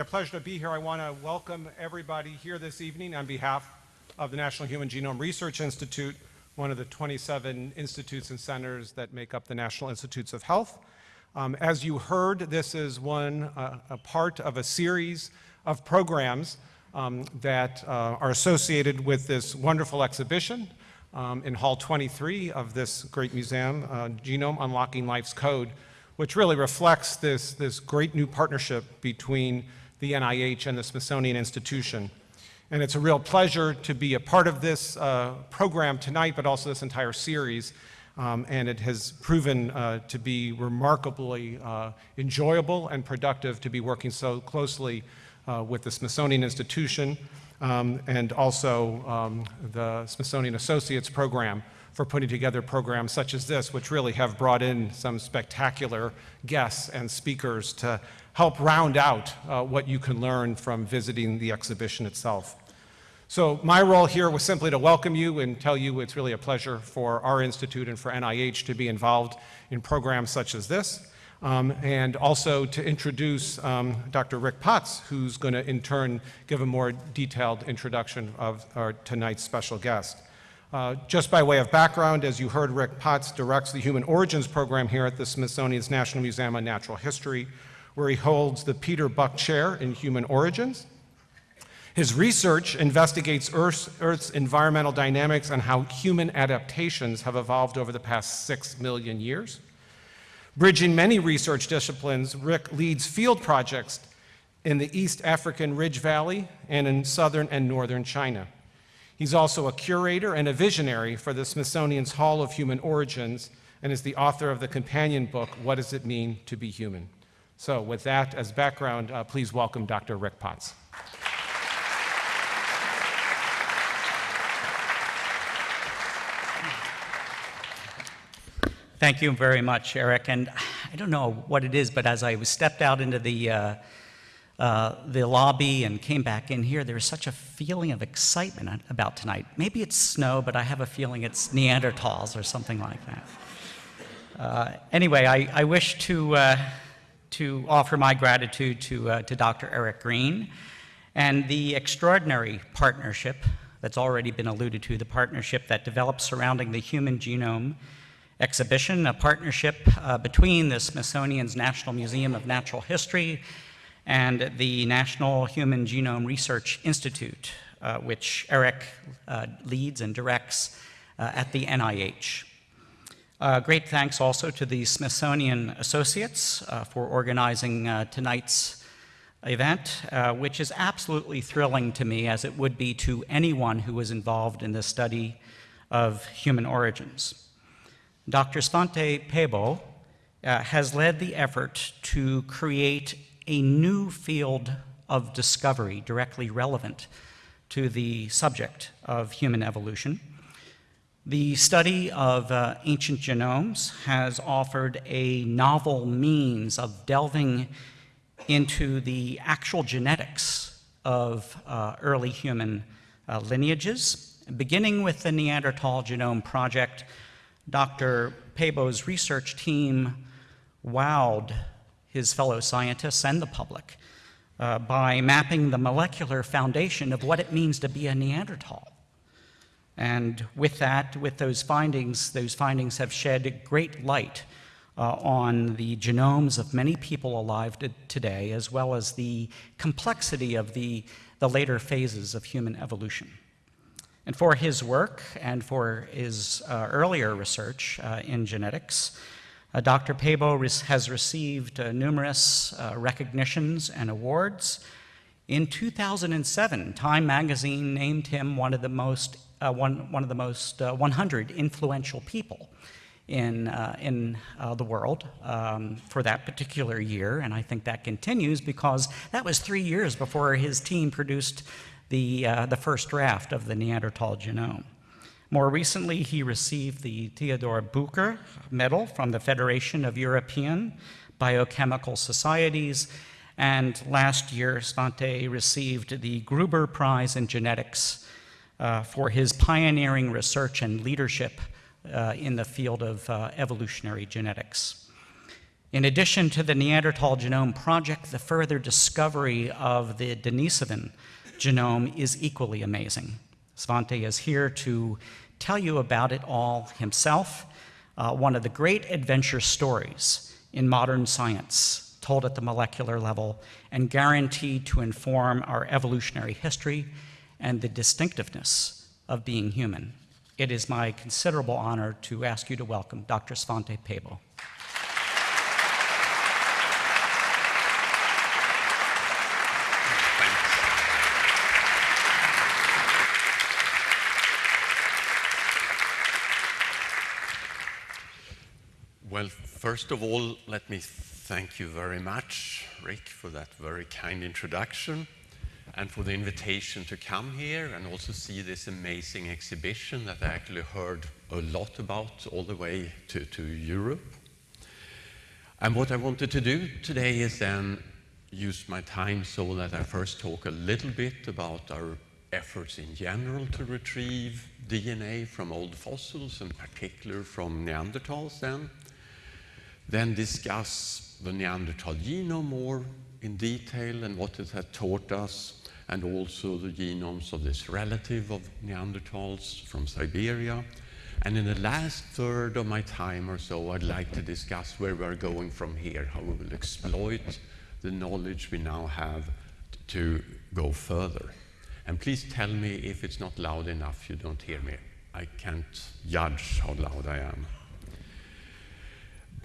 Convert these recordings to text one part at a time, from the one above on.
A pleasure to be here. I want to welcome everybody here this evening on behalf of the National Human Genome Research Institute, one of the 27 institutes and centers that make up the National Institutes of Health. Um, as you heard, this is one, uh, a part of a series of programs um, that uh, are associated with this wonderful exhibition um, in Hall 23 of this great museum, uh, Genome Unlocking Life's Code, which really reflects this, this great new partnership between the NIH and the Smithsonian Institution. And it's a real pleasure to be a part of this uh, program tonight, but also this entire series. Um, and it has proven uh, to be remarkably uh, enjoyable and productive to be working so closely uh, with the Smithsonian Institution um, and also um, the Smithsonian Associates Program for putting together programs such as this, which really have brought in some spectacular guests and speakers to help round out uh, what you can learn from visiting the exhibition itself. So my role here was simply to welcome you and tell you it's really a pleasure for our institute and for NIH to be involved in programs such as this. Um, and also to introduce um, Dr. Rick Potts, who's going to in turn give a more detailed introduction of our tonight's special guest. Uh, just by way of background, as you heard, Rick Potts directs the Human Origins Program here at the Smithsonian's National Museum of Natural History, where he holds the Peter Buck Chair in Human Origins. His research investigates Earth's, Earth's, environmental dynamics and how human adaptations have evolved over the past six million years. Bridging many research disciplines, Rick leads field projects in the East African Rift Valley and in southern and northern China. He's also a curator and a visionary for the Smithsonian's Hall of Human Origins and is the author of the companion book, What Does It Mean to Be Human? So with that as background, uh, please welcome Dr. Rick Potts. Thank you very much, Eric. And I don't know what it is, but as I stepped out into the, uh, uh, the lobby and came back in here, there was such a feeling of excitement about tonight. Maybe it's snow, but I have a feeling it's Neanderthals or something like that. Uh, anyway, I, I wish to uh, to offer my gratitude to, uh, to Dr. Eric Green and the extraordinary partnership that's already been alluded to, the partnership that developed surrounding the Human Genome exhibition, a partnership uh, between the Smithsonian's National Museum of Natural History and the National Human Genome Research Institute, uh, which Eric uh, leads and directs uh, at the NIH. Uh, great thanks also to the Smithsonian Associates uh, for organizing uh, tonight's event, uh, which is absolutely thrilling to me as it would be to anyone who was involved in the study of human origins. Dr. Svante Pääbo uh, has led the effort to create a new field of discovery directly relevant to the subject of human evolution. The study of uh, ancient genomes has offered a novel means of delving into the actual genetics of uh, early human uh, lineages. Beginning with the Neanderthal Genome Project, Dr. Pääbo's research team wowed his fellow scientists and the public uh, by mapping the molecular foundation of what it means to be a Neanderthal. And with that, with those findings, those findings have shed great light uh, on the genomes of many people alive today, as well as the complexity of the, the later phases of human evolution. And for his work and for his uh, earlier research uh, in genetics, uh, Dr. Pääbo has received uh, numerous uh, recognitions and awards. In 2007, Time magazine named him one of the most uh, one, one of the most uh, 100 influential people in, uh, in uh, the world um, for that particular year. And I think that continues because that was three years before his team produced the, uh, the first draft of the Neanderthal genome. More recently, he received the Theodor Bücher Medal from the Federation of European Biochemical Societies. And last year, Svante received the Gruber Prize in Genetics uh, for his pioneering research and leadership uh, in the field of uh, evolutionary genetics. In addition to the Neanderthal Genome Project, the further discovery of the Denisovan genome is equally amazing. Svante is here to tell you about it all himself, uh, one of the great adventure stories in modern science told at the molecular level and guaranteed to inform our evolutionary history and the distinctiveness of being human. It is my considerable honor to ask you to welcome Dr. Svante Pääbo. Well, first of all, let me thank you very much, Rick, for that very kind introduction and for the invitation to come here and also see this amazing exhibition that I actually heard a lot about all the way to, to Europe. And what I wanted to do today is then use my time so that I first talk a little bit about our efforts in general to retrieve DNA from old fossils, in particular from Neanderthals then, then discuss the Neanderthal genome more in detail and what it had taught us, and also the genomes of this relative of Neanderthals from Siberia. And in the last third of my time or so, I'd like to discuss where we're going from here, how we will exploit the knowledge we now have to go further. And please tell me if it's not loud enough, you don't hear me. I can't judge how loud I am.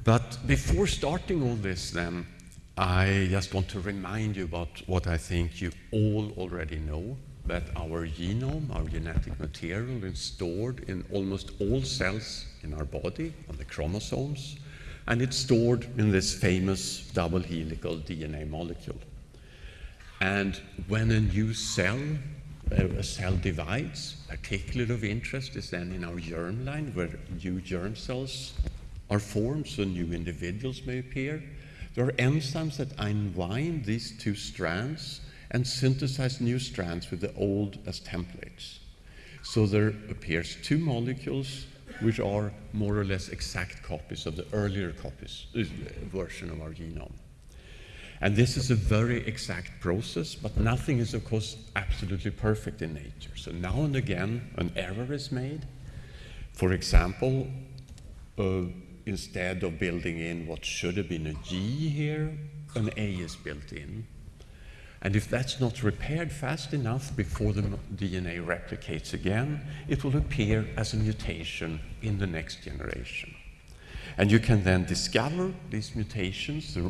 But before starting all this, then, I just want to remind you about what I think you all already know that our genome, our genetic material, is stored in almost all cells in our body, on the chromosomes, and it's stored in this famous double helical DNA molecule. And when a new cell, a cell divides, particularly of interest is then in our germline, where new germ cells are formed, so new individuals may appear. There are enzymes that unwind these two strands and synthesize new strands with the old as templates. So there appears two molecules which are more or less exact copies of the earlier copies, uh, version of our genome. And this is a very exact process, but nothing is, of course, absolutely perfect in nature. So now and again, an error is made. For example, uh, instead of building in what should have been a G here, an A is built in. And if that's not repaired fast enough before the DNA replicates again, it will appear as a mutation in the next generation. And you can then discover these mutations, the,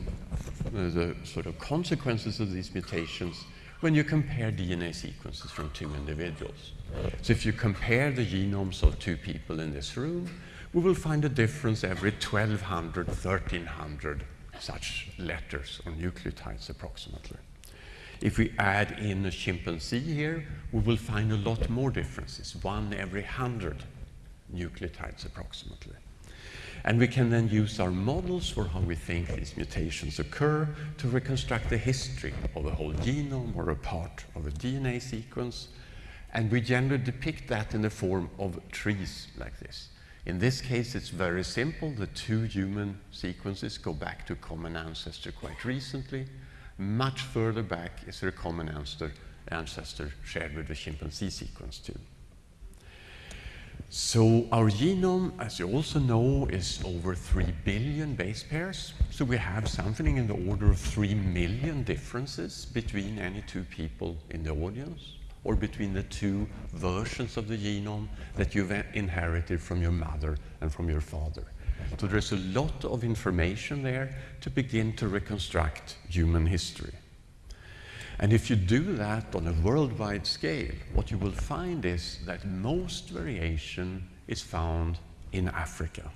the, sort of consequences of these mutations, when you compare DNA sequences from two individuals. So if you compare the genomes of two people in this room, we will find a difference every 1200, 1300 such letters or nucleotides approximately. If we add in a chimpanzee here, we will find a lot more differences, one every 100 nucleotides approximately. And we can then use our models for how we think these mutations occur to reconstruct the history of a whole genome or a part of a DNA sequence. And we generally depict that in the form of trees like this. In this case, it's very simple. The two human sequences go back to common ancestor quite recently. Much further back is there a common ancestor, ancestor shared with the chimpanzee sequence too. So our genome, as you also know, is over 3 billion base pairs. So we have something in the order of 3 million differences between any two people in the audience or between the two versions of the genome that you've inherited from your mother and from your father. So there's a lot of information there to begin to reconstruct human history. And if you do that on a worldwide scale, what you will find is that most variation is found in Africa.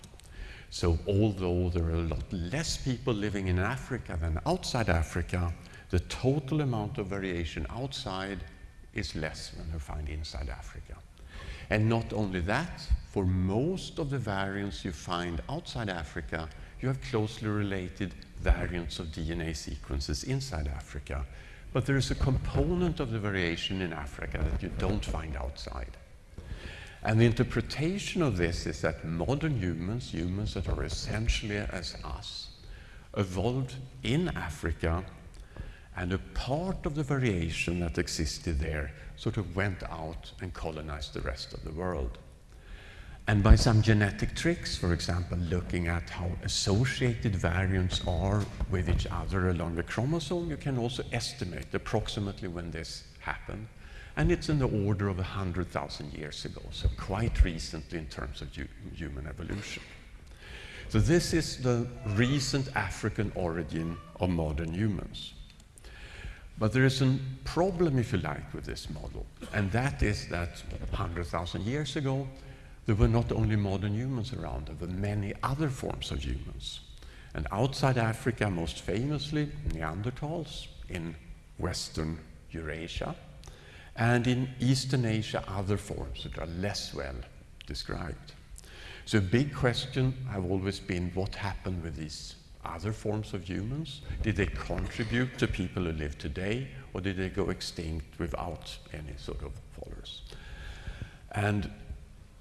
So although there are a lot less people living in Africa than outside Africa, the total amount of variation outside is less than you find inside Africa. And not only that, for most of the variants you find outside Africa, you have closely related variants of DNA sequences inside Africa. But there is a component of the variation in Africa that you don't find outside. And the interpretation of this is that modern humans, humans that are essentially as us, evolved in Africa, and a part of the variation that existed there sort of went out and colonized the rest of the world. And by some genetic tricks, for example, looking at how associated variants are with each other along the chromosome, you can also estimate approximately when this happened. And it's in the order of 100,000 years ago, so quite recently in terms of human evolution. So this is the recent African origin of modern humans. But there is a problem, if you like, with this model, and that is that 100,000 years ago, there were not only modern humans around, there were many other forms of humans. And outside Africa, most famously, Neanderthals in Western Eurasia, and in Eastern Asia, other forms that are less well described. So a big question have always been what happened with these other forms of humans? Did they contribute to people who live today, or did they go extinct without any sort of followers? And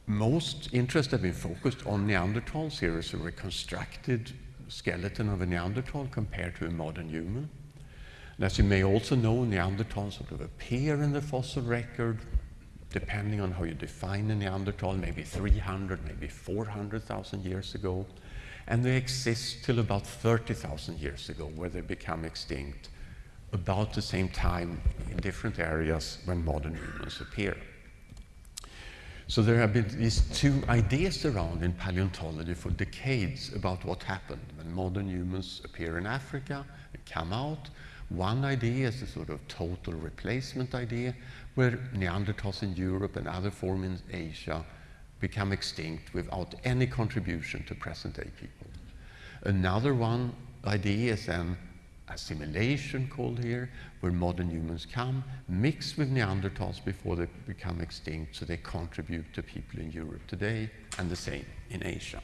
most interest have been focused on Neanderthals. Here is a reconstructed skeleton of a Neanderthal compared to a modern human. And as you may also know, Neanderthals sort of appear in the fossil record, depending on how you define a Neanderthal, maybe 300, maybe 400,000 years ago. And they exist till about 30,000 years ago, where they become extinct about the same time in different areas when modern humans appear. So there have been these two ideas around in paleontology for decades about what happened when modern humans appear in Africa and come out. One idea is the sort of total replacement idea, where Neanderthals in Europe and other forms in Asia become extinct without any contribution to present-day people. Another one idea is then assimilation called here, where modern humans come, mix with Neanderthals before they become extinct, so they contribute to people in Europe today, and the same in Asia.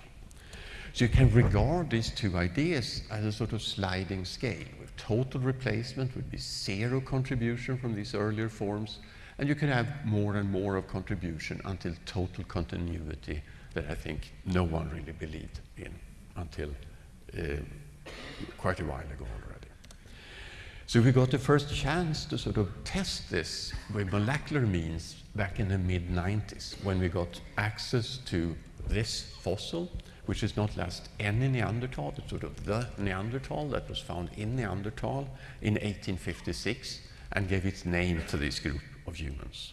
So you can regard these two ideas as a sort of sliding scale, with total replacement would be zero contribution from these earlier forms, and you can have more and more of contribution until total continuity that I think no one really believed in until Eh, quite a while ago already. So we got the first chance to sort of test this with molecular means back in the mid 90s when we got access to this fossil, which is not just any Neanderthal, it's sort of the Neanderthal that was found in Neanderthal in 1856 and gave its name to this group of humans.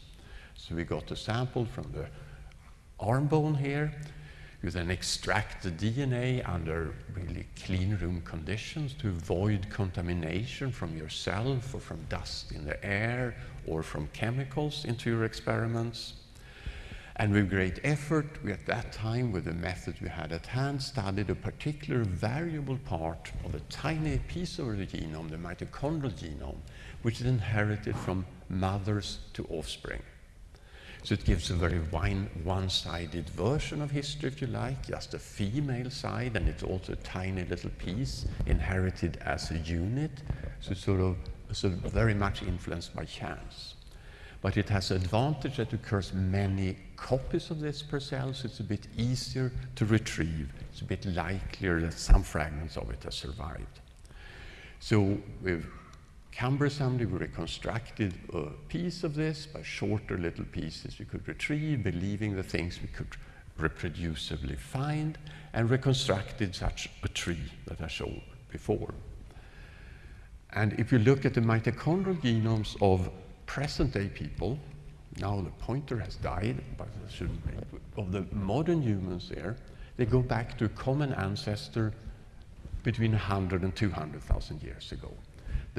So we got a sample from the arm bone here, you then extract the DNA under really clean room conditions to avoid contamination from yourself or from dust in the air or from chemicals into your experiments. And with great effort, we at that time, with the methods we had at hand, studied a particular variable part of a tiny piece of the genome, the mitochondrial genome, which is inherited from mothers to offspring. So it gives a very one-sided version of history, if you like, just a female side, and it's also a tiny little piece inherited as a unit. So it's sort of so very much influenced by chance. But it has advantage that occurs many copies of this per cell, so it's a bit easier to retrieve. It's a bit likelier that some fragments of it have survived. So we've cumbersomely we reconstructed a piece of this by shorter little pieces we could retrieve, believing the things we could reproducibly find, and reconstructed such a tree that I showed before. And if you look at the mitochondrial genomes of present-day people, now the pointer has died, but of the modern humans there, they go back to a common ancestor between 100 and 200,000 years ago.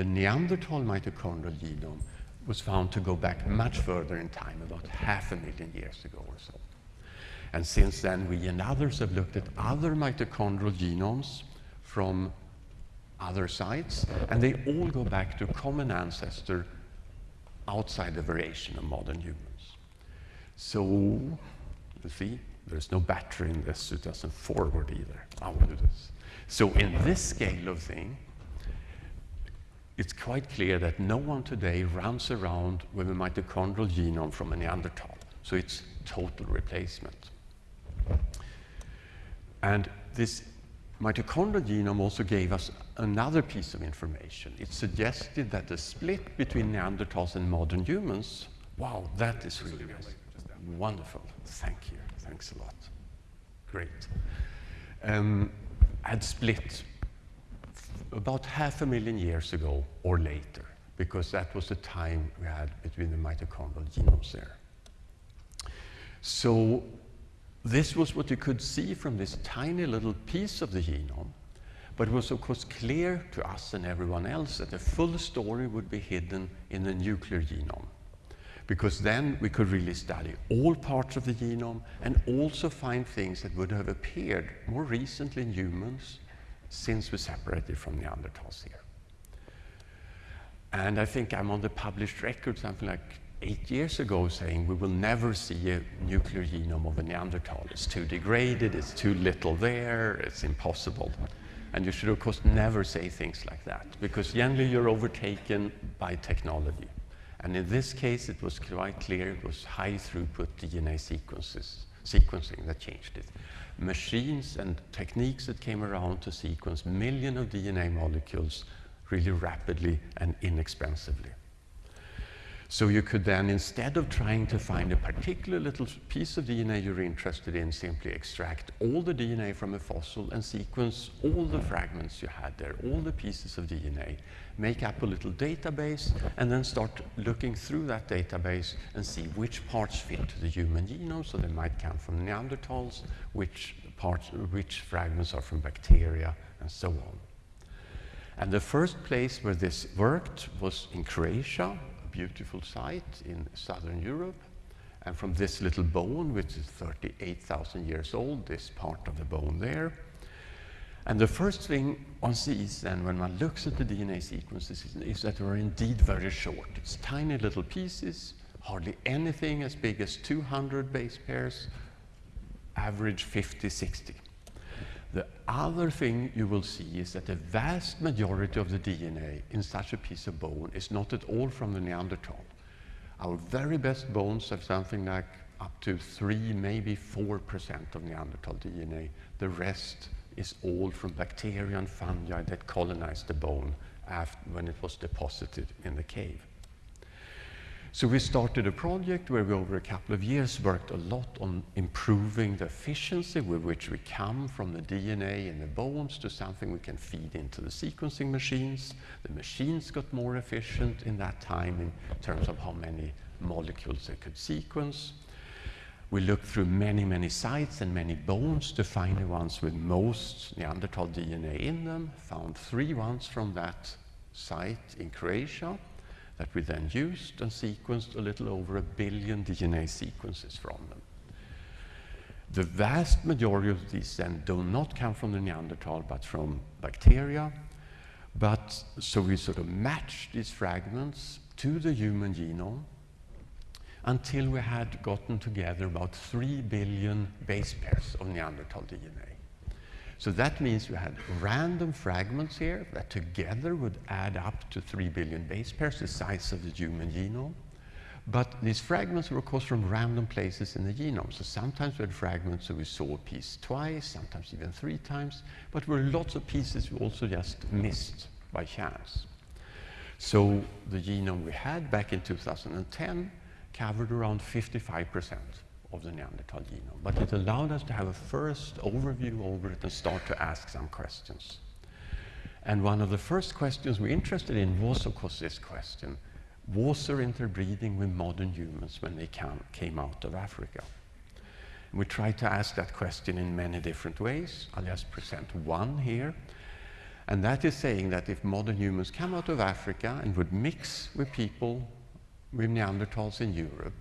The Neanderthal mitochondrial genome was found to go back much further in time, about half a million years ago or so. And since then, we and others have looked at other mitochondrial genomes from other sites, and they all go back to a common ancestor outside the variation of modern humans. So, you see, there's no battery in this, it doesn't forward either. I will do this. So in this scale of thing, it's quite clear that no one today runs around with a mitochondrial genome from a Neanderthal. So it's total replacement. And this mitochondrial genome also gave us another piece of information. It suggested that the split between Neanderthals and modern humans, wow, that is really. Wonderful. Thank you. Thanks a lot. Great. Um, had split about half a million years ago or later, because that was the time we had between the mitochondrial genomes there. So this was what you could see from this tiny little piece of the genome, but it was of course clear to us and everyone else that the full story would be hidden in the nuclear genome. Because then we could really study all parts of the genome and also find things that would have appeared more recently in humans since we separated from Neanderthals here. And I think I'm on the published record something like eight years ago saying we will never see a nuclear genome of a Neanderthal. It's too degraded, it's too little there, it's impossible. And you should, of course, never say things like that because generally you're overtaken by technology. And in this case, it was quite clear it was high throughput DNA sequences, sequencing that changed it. Machines and techniques that came around to sequence millions of DNA molecules really rapidly and inexpensively. So you could then, instead of trying to find a particular little piece of DNA you're interested in, simply extract all the DNA from a fossil and sequence all the fragments you had there, all the pieces of DNA, make up a little database, and then start looking through that database and see which parts fit to the human genome. So they might come from Neanderthals, which parts, which fragments are from bacteria, and so on. And the first place where this worked was in Croatia, a beautiful site in southern Europe. And from this little bone, which is 38,000 years old, this part of the bone there. And the first thing one sees then when one looks at the DNA sequences is, that they are indeed very short. It's tiny little pieces, hardly anything as big as 200 base pairs, average 50, 60. The other thing you will see is that the vast majority of the DNA in such a piece of bone is not at all from the Neanderthal. Our very best bones have something like up to 3, maybe 4% of Neanderthal DNA. The rest is all from bacteria and fungi that colonized the bone when it was deposited in the cave. So we started a project where we over a couple of years worked a lot on improving the efficiency with which we come from the DNA in the bones to something we can feed into the sequencing machines. The machines got more efficient in that time in terms of how many molecules they could sequence. We looked through many, many sites and many bones to find the ones with most Neanderthal DNA in them, found three ones from that site in Croatia that we then used and sequenced a little over a billion DNA sequences from them. The vast majority of these then do not come from the Neanderthal, but from bacteria. But so we sort of matched these fragments to the human genome until we had gotten together about 3 billion base pairs of Neanderthal DNA. So that means we had random fragments here that together would add up to 3 billion base pairs, the size of the human genome. But these fragments were, of course, from random places in the genome. So sometimes we had fragments that we saw a piece twice, sometimes even three times, but there were lots of pieces we also just missed by chance. So the genome we had back in 2010 covered around 55 percent of the Neanderthal genome. But it allowed us to have a first overview over it and start to ask some questions. And one of the first questions we're interested in was, of course, this question. Was there interbreeding with modern humans when they came out of Africa? And we tried to ask that question in many different ways. I'll just present one here. And that is saying that if modern humans come out of Africa and would mix with people with Neanderthals in Europe,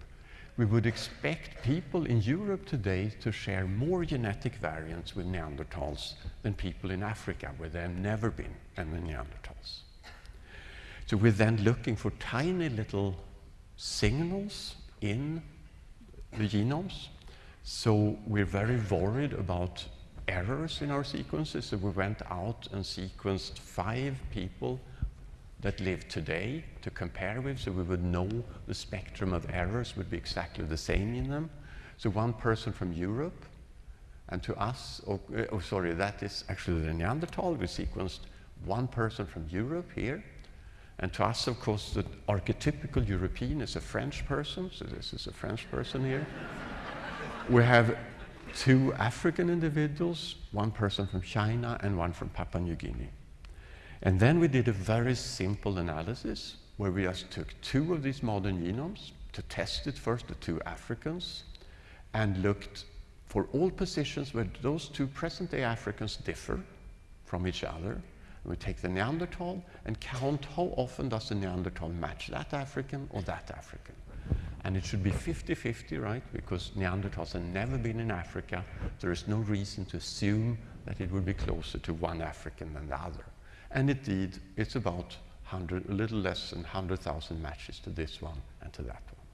we would expect people in Europe today to share more genetic variants with Neanderthals than people in Africa, where they have never been, and the Neanderthals. So we're then looking for tiny little signals in the genomes. So we're very worried about errors in our sequences. So we went out and sequenced five people that live today to compare with, so we would know the spectrum of errors would be exactly the same in them. So one person from Europe, and to us, oh, eh, oh sorry, that is actually the Neanderthal. We sequenced one person from Europe here. And to us, of course, the archetypical European is a French person, so this is a French person here. we have two African individuals, one person from China and one from Papua New Guinea. And then we did a very simple analysis where we just took two of these modern genomes to test it first, the two Africans, and looked for all positions where those two present-day Africans differ from each other. We take the Neanderthal and count how often does the Neanderthal match that African or that African. And it should be 50-50, right? Because Neanderthals have never been in Africa. There is no reason to assume that it would be closer to one African than the other. And indeed, it's about 100, a little less than 100,000 matches to this one and to that one.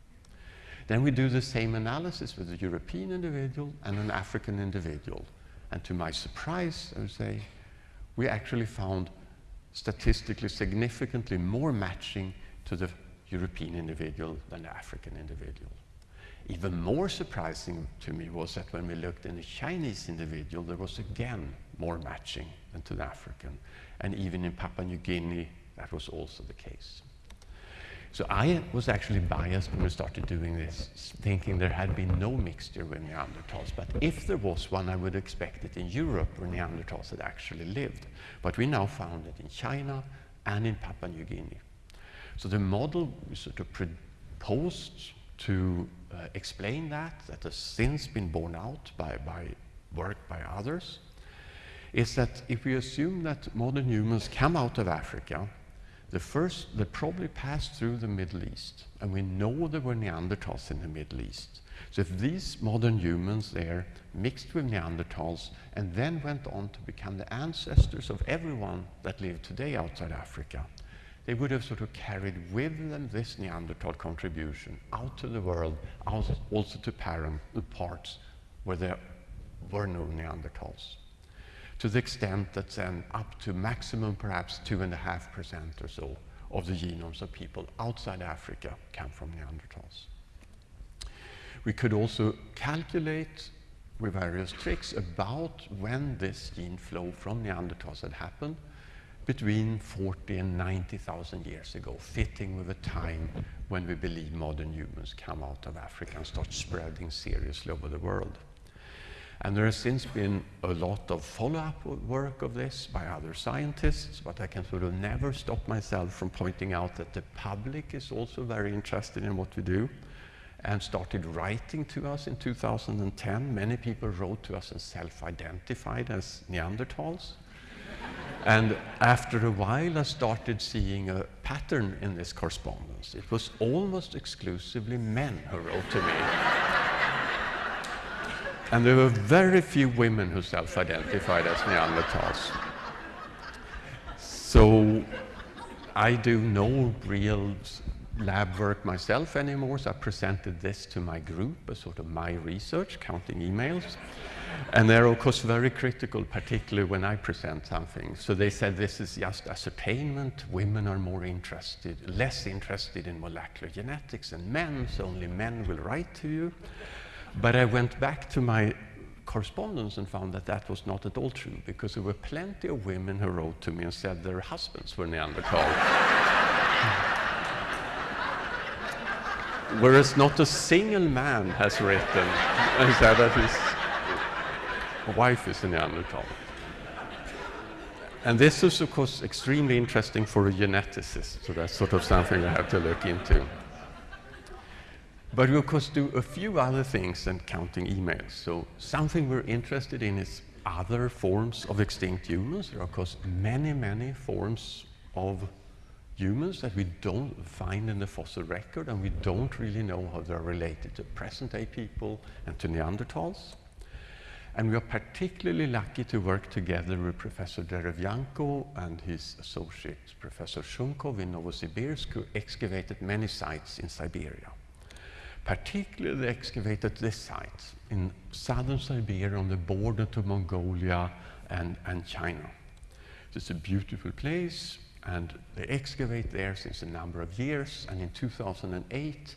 Then we do the same analysis with a European individual and an African individual. And to my surprise, I would say, we actually found statistically significantly more matching to the European individual than the African individual. Even more surprising to me was that when we looked in the Chinese individual, there was again more matching than to the African. And even in Papua New Guinea, that was also the case. So I was actually biased when we started doing this, thinking there had been no mixture with Neanderthals. But if there was one, I would expect it in Europe where Neanderthals had actually lived. But we now found it in China and in Papua New Guinea. So the model we sort of proposed to uh, explain that, that has since been borne out by, by work by others, is that if we assume that modern humans come out of Africa the first, they probably passed through the Middle East, and we know there were Neanderthals in the Middle East. So if these modern humans there mixed with Neanderthals and then went on to become the ancestors of everyone that lived today outside Africa, they would have sort of carried with them this Neanderthal contribution out to the world, also to parent, the parts where there were no Neanderthals to the extent that then up to maximum perhaps 2.5% or so of the genomes of people outside Africa come from Neanderthals. We could also calculate with various tricks about when this gene flow from Neanderthals had happened between 40 and 90,000 years ago, fitting with the time when we believe modern humans come out of Africa and start spreading seriously over the world. And there has since been a lot of follow-up work of this by other scientists, but I can sort of never stop myself from pointing out that the public is also very interested in what we do and started writing to us in 2010. Many people wrote to us and self-identified as Neanderthals. and after a while, I started seeing a pattern in this correspondence. It was almost exclusively men who wrote to me. And there were very few women who self-identified as Neanderthals. So I do no real lab work myself anymore, so I presented this to my group as sort of my research, counting emails. And they're, of course, very critical, particularly when I present something. So they said this is just ascertainment. Women are more interested, less interested in molecular genetics than men, so only men will write to you. But I went back to my correspondence and found that that was not at all true because there were plenty of women who wrote to me and said their husbands were Neanderthal. Whereas not a single man has written and said that his wife is a Neanderthal. And this is, of course, extremely interesting for a geneticist, so that's sort of something I have to look into. But we, of course, do a few other things than counting emails. So something we're interested in is other forms of extinct humans. There are, of course, many, many forms of humans that we don't find in the fossil record, and we don't really know how they're related to present-day people and to Neanderthals. And we are particularly lucky to work together with Professor Derevyanko and his associate, Professor Shunkov in Novosibirsk, who excavated many sites in Siberia particularly they excavated this site in southern Siberia on the border to Mongolia and, and China. It's a beautiful place, and they excavate there since a number of years, and in 2008,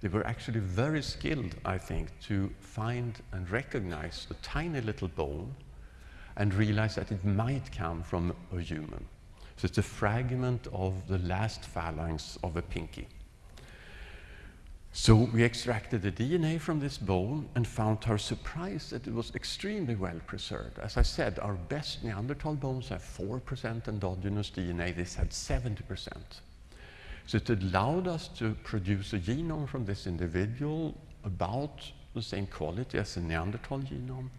they were actually very skilled, I think, to find and recognize a tiny little bone and realize that it might come from a human. So it's a fragment of the last phalanx of a pinky. So we extracted the DNA from this bone and found to our surprise that it was extremely well preserved. As I said, our best Neanderthal bones have 4% endogenous DNA. This had 70%. So it allowed us to produce a genome from this individual about the same quality as a Neanderthal genome.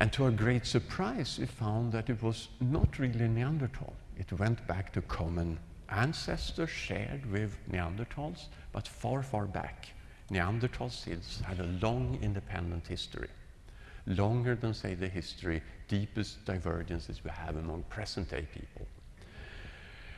And to our great surprise, we found that it was not really Neanderthal. It went back to common ancestors shared with Neanderthals, but far, far back. Neanderthal seals had a long independent history, longer than, say, the history, deepest divergences we have among present day people.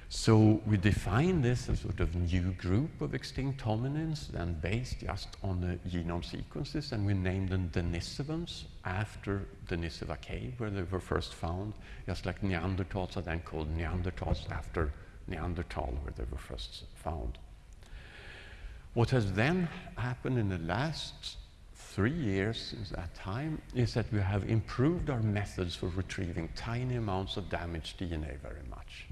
So we define this as sort of new group of extinct hominins, then based just on the genome sequences, and we named them Denisovans after the Denisova cave, where they were first found, just like Neanderthals are then called Neanderthals after Neanderthal, where they were first found. What has then happened in the last three years since that time is that we have improved our methods for retrieving tiny amounts of damaged DNA very much.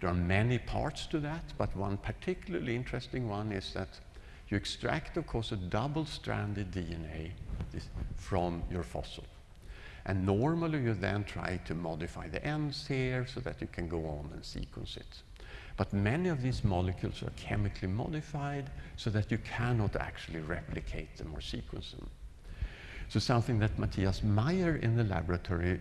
There are many parts to that, but one particularly interesting one is that you extract, of course, a double-stranded DNA from your fossil. And normally you then try to modify the ends here so that you can go on and sequence it. But many of these molecules are chemically modified so that you cannot actually replicate them or sequence them. So something that Matthias Meyer in the laboratory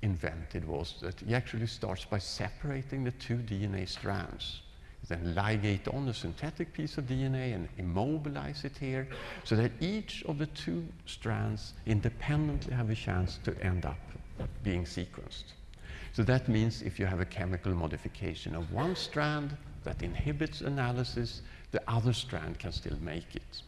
invented was that he actually starts by separating the two DNA strands, then ligate on a synthetic piece of DNA and immobilize it here, so that each of the two strands independently have a chance to end up being sequenced. So that means if you have a chemical modification of one strand that inhibits analysis, the other strand can still make it.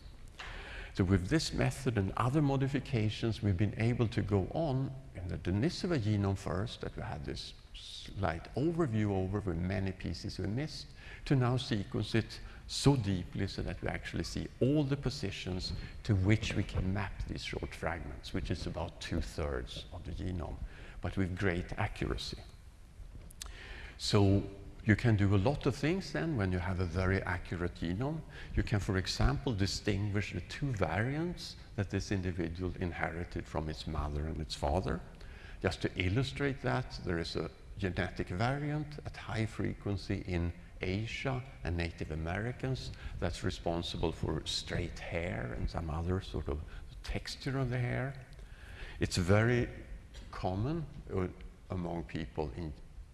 So with this method and other modifications, we've been able to go on in the Denisova genome first, that we had this slight overview over with many pieces we missed, to now sequence it so deeply so that we actually see all the positions to which we can map these short fragments, which is about two-thirds of the genome, but with great accuracy. So you can do a lot of things then when you have a very accurate genome. You can, for example, distinguish the two variants that this individual inherited from its mother and its father. Just to illustrate that, there is a genetic variant at high frequency in Asia and Native Americans that's responsible for straight hair and some other sort of texture of the hair. It's very common uh, among people in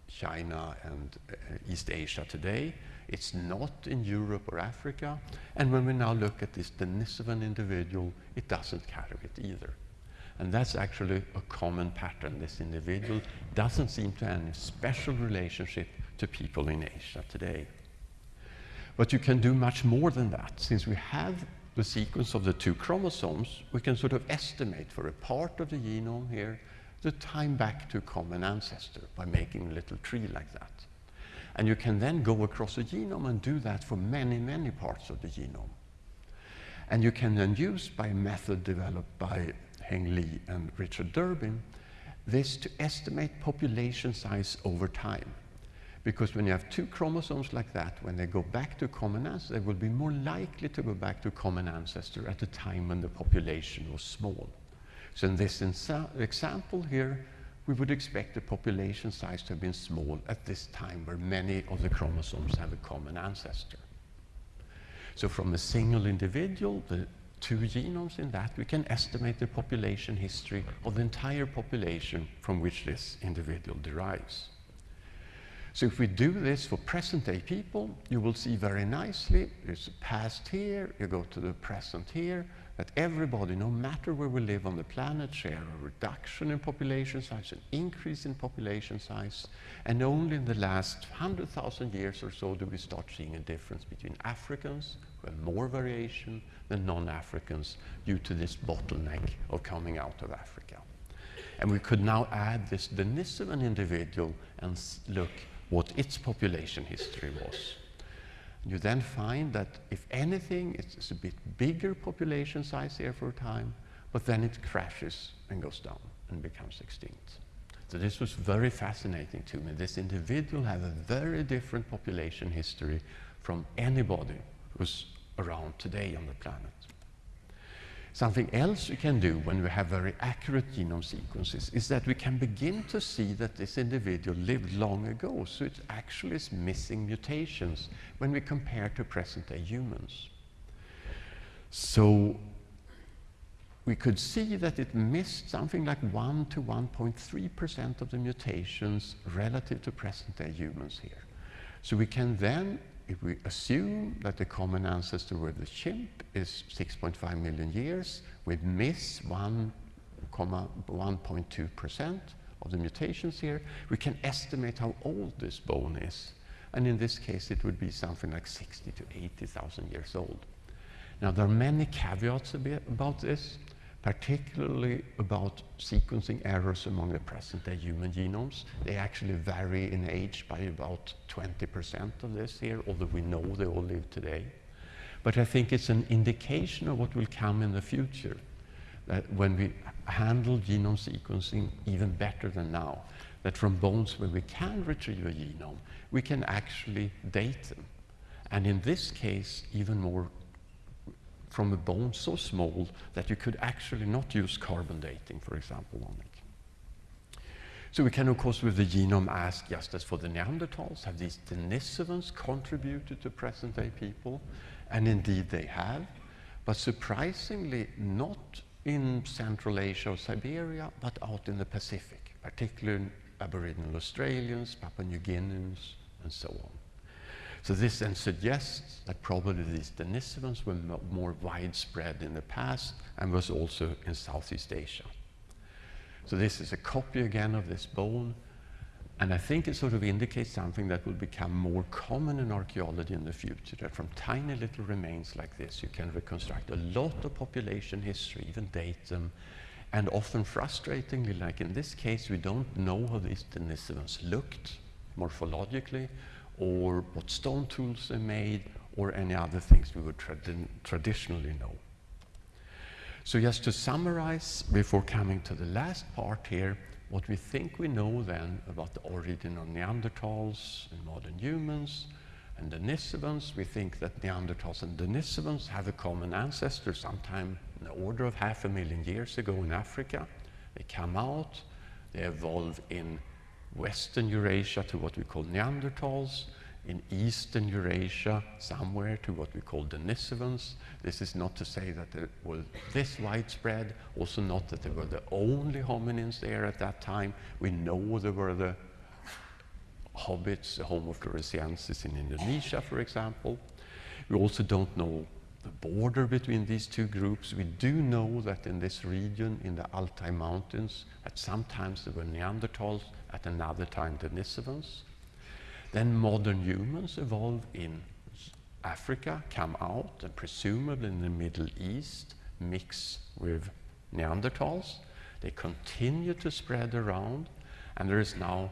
China and uh, East Asia today. It's not in Europe or Africa. And when we now look at this Denisovan individual, it doesn't carry it either. And that's actually a common pattern. This individual doesn't seem to have any special relationship to people in Asia today. But you can do much more than that. Since we have the sequence of the two chromosomes, we can sort of estimate for a part of the genome here the time back to a common ancestor by making a little tree like that. And you can then go across the genome and do that for many, many parts of the genome. And you can then use by a method developed by Heng Li and Richard Durbin, this to estimate population size over time. Because when you have two chromosomes like that, when they go back to common ancestor, they will be more likely to go back to common ancestor at a time when the population was small. So in this example here, we would expect the population size to have been small at this time where many of the chromosomes have a common ancestor. So from a single individual, the two genomes in that, we can estimate the population history of the entire population from which this individual derives. So if we do this for present day people, you will see very nicely, there's past here, you go to the present here, that everybody, no matter where we live on the planet, share a reduction in population size, an increase in population size, and only in the last 100,000 years or so do we start seeing a difference between Africans, who have more variation, than non-Africans due to this bottleneck of coming out of Africa. And we could now add this Denisovan individual and look what its population history was. You then find that if anything, it's a bit bigger population size here for a time, but then it crashes and goes down and becomes extinct. So this was very fascinating to me. This individual had a very different population history from anybody who's around today on the planet. Something else we can do when we have very accurate genome sequences is that we can begin to see that this individual lived long ago, so it actually is missing mutations when we compare to present-day humans. So we could see that it missed something like 1 to 1.3% of the mutations relative to present-day humans here. So we can then, if we assume that the common ancestor with the chimp is 6.5 million years, we miss 1.2% of the mutations here, we can estimate how old this bone is. And in this case, it would be something like 60 to 80,000 years old. Now, there are many caveats about this particularly about sequencing errors among the present-day human genomes. They actually vary in age by about 20% of this here, although we know they all live today. But I think it's an indication of what will come in the future, that when we handle genome sequencing even better than now, that from bones where we can retrieve a genome, we can actually date them. And in this case, even more from a bone so small that you could actually not use carbon dating, for example, on it. So we can, of course, with the genome ask, just as for the Neanderthals, have these Denisovans contributed to present-day people? And indeed they have, but surprisingly not in Central Asia or Siberia, but out in the Pacific, particularly Aboriginal Australians, Papua New Guineans, and so on. So this then suggests that probably these Denisovans were more widespread in the past and was also in Southeast Asia. So this is a copy again of this bone, and I think it sort of indicates something that will become more common in archaeology in the future, that from tiny little remains like this, you can reconstruct a lot of population history, even date them, and often frustratingly, like in this case, we don't know how these Denisovans looked morphologically, or what stone tools they made, or any other things we would trad traditionally know. So just to summarize, before coming to the last part here, what we think we know then about the origin of Neanderthals and modern humans and Denisovans, we think that Neanderthals and Denisovans have a common ancestor sometime in the order of half a million years ago in Africa. They come out, they evolve in Western Eurasia to what we call Neanderthals, in Eastern Eurasia somewhere to what we call Denisovans. This is not to say that they were this widespread, also not that they were the only hominins there at that time. We know there were the hobbits, the Homo floresiensis in Indonesia, for example. We also don't know the border between these two groups. We do know that in this region, in the Altai Mountains, at some times there were Neanderthals, at another time Denisovans. Then modern humans evolve in Africa, come out, and presumably in the Middle East, mix with Neanderthals. They continue to spread around, and there is now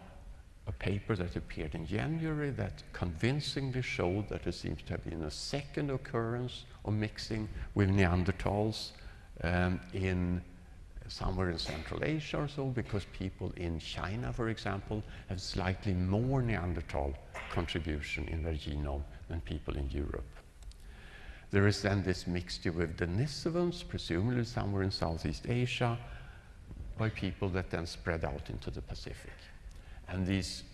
a paper that appeared in January that convincingly showed that there seems to have been a second occurrence of mixing with Neanderthals um, in somewhere in Central Asia or so, because people in China, for example, have slightly more Neanderthal contribution in their genome than people in Europe. There is then this mixture with Denisovans, presumably somewhere in Southeast Asia, by people that then spread out into the Pacific. And these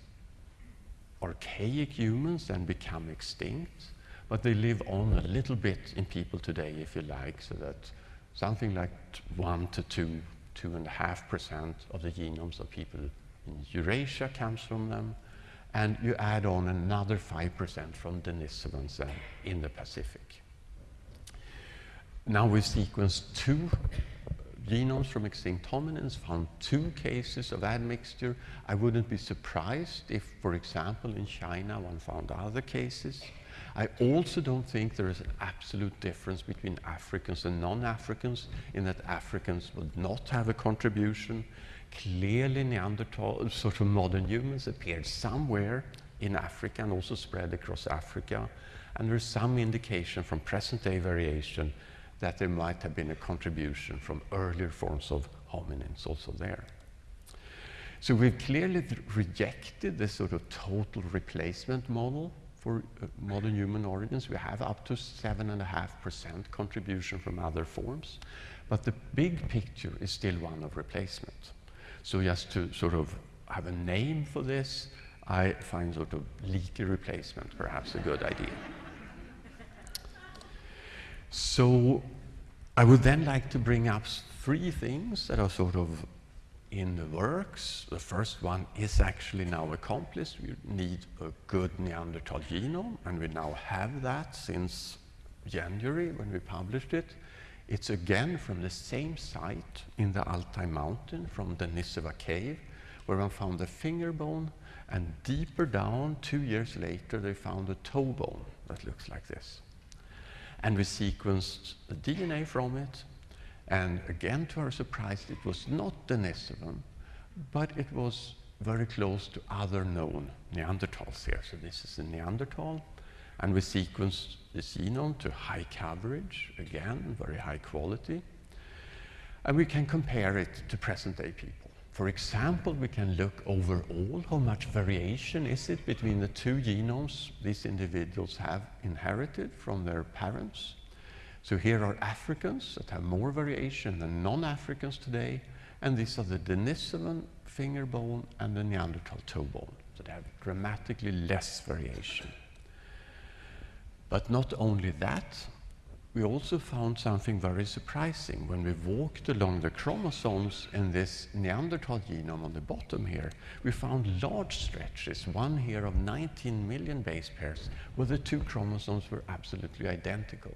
archaic humans then become extinct, but they live on a little bit in people today, if you like, so that something like one to two, two and a half percent of the genomes of people in Eurasia comes from them, and you add on another 5% from Denisovans in the Pacific. Now we've sequenced two genomes from extinct hominins, found two cases of admixture. I wouldn't be surprised if, for example, in China one found other cases. I also don't think there is an absolute difference between Africans and non-Africans in that Africans would not have a contribution. Clearly Neanderthal, sort of modern humans appeared somewhere in Africa and also spread across Africa. And there's some indication from present-day variation that there might have been a contribution from earlier forms of hominins also there. So we've clearly rejected this sort of total replacement model for uh, modern human origins. We have up to 7.5% contribution from other forms, but the big picture is still one of replacement. So just to sort of have a name for this, I find sort of leaky replacement perhaps a good idea. So I would then like to bring up three things that are sort of in the works. The first one is actually now accomplished. We need a good Neanderthal genome, and we now have that since January when we published it. It's again from the same site in the Altai mountain from the Denisova cave, where one found a finger bone, and deeper down, two years later, they found a toe bone that looks like this. And we sequenced the DNA from it, and again, to our surprise, it was not Denisovan, but it was very close to other known Neanderthals here. So this is a Neanderthal, and we sequenced the genome to high coverage, again, very high quality. And we can compare it to present-day people. For example, we can look overall how much variation is it between the two genomes these individuals have inherited from their parents. So here are Africans that have more variation than non-Africans today, and these are the Denisovan finger bone and the Neanderthal toe bone that have dramatically less variation. But not only that, we also found something very surprising when we walked along the chromosomes in this Neanderthal genome on the bottom here. We found large stretches, one here of 19 million base pairs, where the two chromosomes were absolutely identical.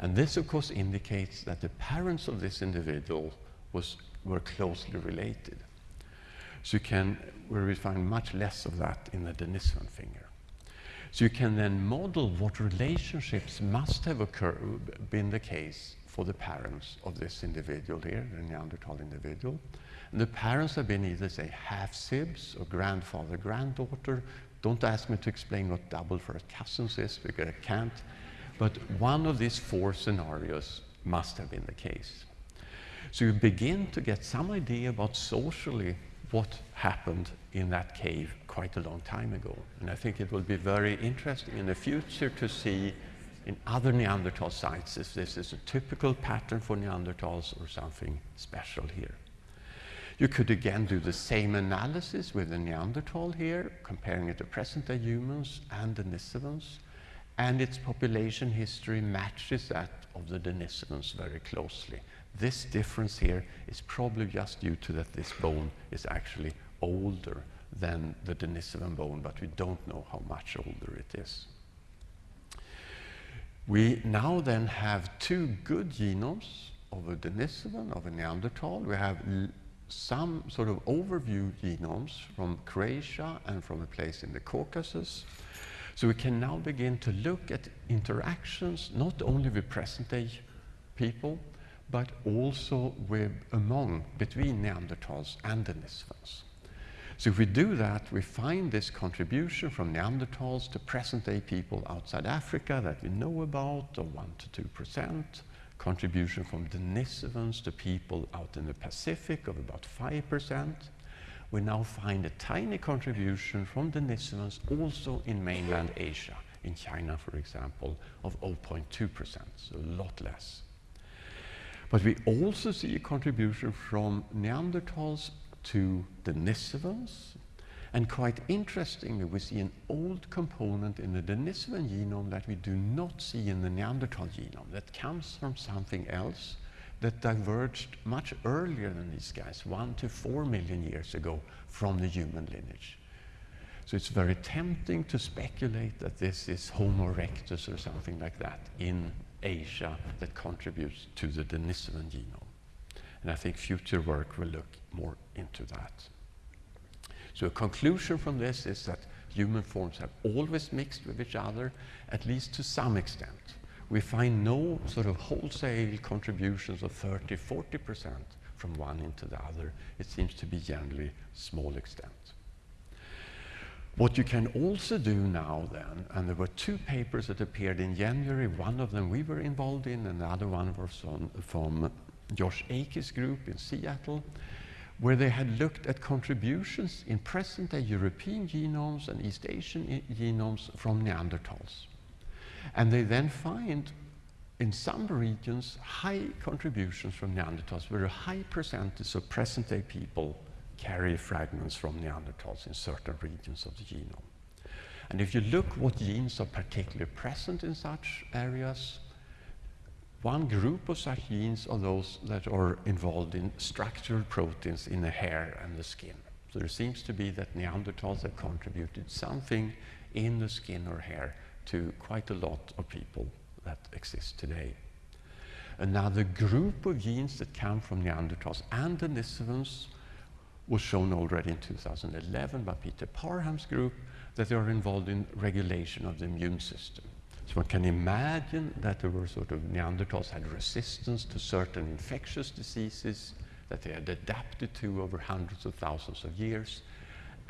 And this, of course, indicates that the parents of this individual was, were closely related. So you can, where we find much less of that in the Denisovan finger. So you can then model what relationships must have occurred, been the case for the parents of this individual here, the Neanderthal individual. And the parents have been either, say, half-sibs or grandfather, granddaughter. Don't ask me to explain what double first cousins is, because I can't. But one of these four scenarios must have been the case. So you begin to get some idea about socially what happened in that cave quite a long time ago. And I think it will be very interesting in the future to see in other Neanderthal sites if this is a typical pattern for Neanderthals or something special here. You could again do the same analysis with the Neanderthal here, comparing it to present-day humans and the Denisovans and its population history matches that of the Denisovans very closely. This difference here is probably just due to that this bone is actually older than the Denisovan bone, but we don't know how much older it is. We now then have two good genomes of a Denisovan, of a Neanderthal. We have some sort of overview genomes from Croatia and from a place in the Caucasus. So we can now begin to look at interactions not only with present-day people, but also with among, between Neanderthals and Denisovans. So if we do that, we find this contribution from Neanderthals to present-day people outside Africa that we know about, of 1 to 2%, contribution from Denisovans to people out in the Pacific of about 5%, we now find a tiny contribution from Denisovans also in mainland Asia, in China, for example, of 0.2%, so a lot less. But we also see a contribution from Neanderthals to Denisovans, and quite interestingly, we see an old component in the Denisovan genome that we do not see in the Neanderthal genome, that comes from something else, that diverged much earlier than these guys, one to four million years ago from the human lineage. So it's very tempting to speculate that this is Homo erectus or something like that in Asia that contributes to the Denisovan genome. And I think future work will look more into that. So a conclusion from this is that human forms have always mixed with each other, at least to some extent we find no sort of wholesale contributions of 30, 40% from one into the other. It seems to be generally small extent. What you can also do now then, and there were two papers that appeared in January, one of them we were involved in, and the other one was on, from Josh Akey's group in Seattle, where they had looked at contributions in present day European genomes and East Asian genomes from Neanderthals. And they then find in some regions high contributions from Neanderthals, where a high percentage of present day people carry fragments from Neanderthals in certain regions of the genome. And if you look what genes are particularly present in such areas, one group of such genes are those that are involved in structural proteins in the hair and the skin. So there seems to be that Neanderthals have contributed something in the skin or hair to quite a lot of people that exist today. Another group of genes that come from Neanderthals and Denisovans was shown already in 2011 by Peter Parham's group that they are involved in regulation of the immune system. So one can imagine that there were sort of Neanderthals had resistance to certain infectious diseases that they had adapted to over hundreds of thousands of years.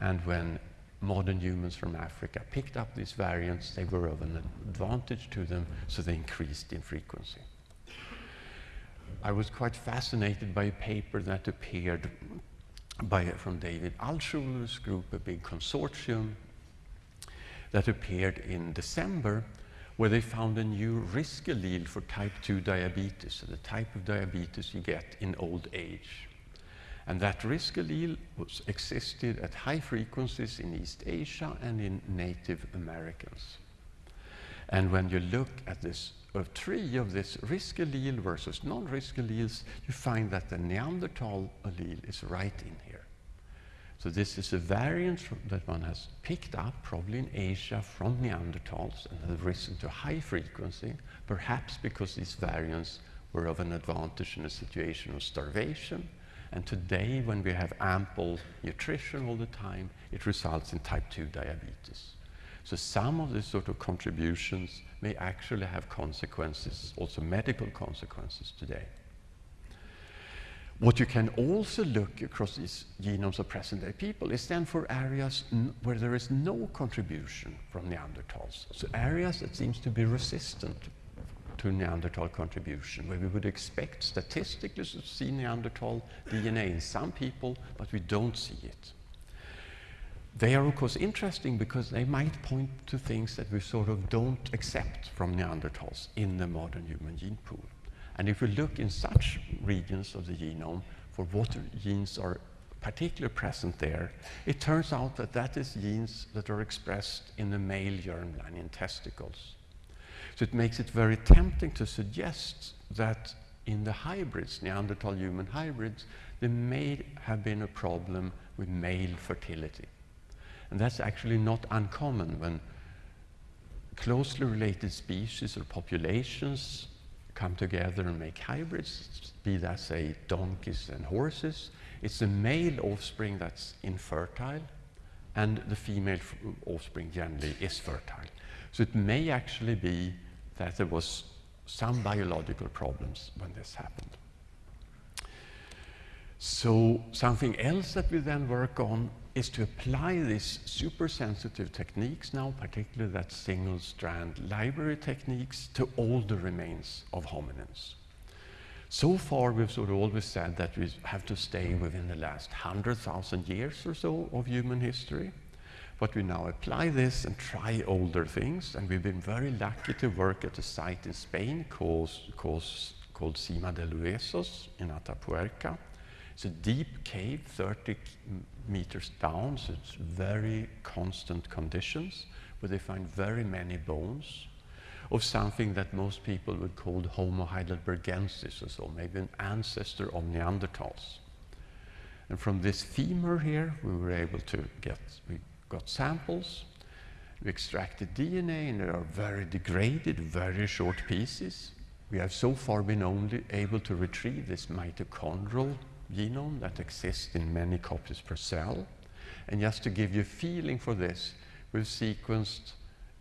And when modern humans from Africa picked up these variants, they were of an advantage to them, so they increased in frequency. I was quite fascinated by a paper that appeared by, from David Altshuler's group, a big consortium, that appeared in December where they found a new risk allele for type 2 diabetes, so the type of diabetes you get in old age. And that risk allele was existed at high frequencies in East Asia and in Native Americans. And when you look at this uh, a tree of this risk allele versus non-risk alleles, you find that the Neanderthal allele is right in here. So this is a variant that one has picked up, probably in Asia, from Neanderthals and have risen to high frequency, perhaps because these variants were of an advantage in a situation of starvation. And today, when we have ample nutrition all the time, it results in type 2 diabetes. So some of these sort of contributions may actually have consequences, also medical consequences today. What you can also look across these genomes of present-day people is then for areas where there is no contribution from Neanderthals. So areas that seems to be resistant to Neanderthal contribution, where we would expect statistically to see Neanderthal DNA in some people, but we don't see it. They are, of course, interesting because they might point to things that we sort of don't accept from Neanderthals in the modern human gene pool. And if we look in such regions of the genome for what genes are particularly present there, it turns out that that is genes that are expressed in the male germline in testicles. So it makes it very tempting to suggest that in the hybrids, Neanderthal human hybrids, there may have been a problem with male fertility. And that's actually not uncommon when closely related species or populations come together and make hybrids, be that, say, donkeys and horses. It's the male offspring that's infertile, and the female offspring generally is fertile. So it may actually be that there was some biological problems when this happened. So something else that we then work on is to apply these super sensitive techniques now, particularly that single strand library techniques, to all the remains of hominins. So far, we've sort of always said that we have to stay within the last 100,000 years or so of human history. But we now apply this and try older things, and we've been very lucky to work at a site in Spain called, called, called Sima de Huesos in Atapuerca. It's a deep cave, 30 meters down, so it's very constant conditions, where they find very many bones of something that most people would call Homo heidelbergensis or so, maybe an ancestor of Neanderthals. And from this femur here, we were able to get, we got samples, we extracted DNA, and they are very degraded, very short pieces. We have so far been only able to retrieve this mitochondrial genome that exists in many copies per cell. And just to give you a feeling for this, we've sequenced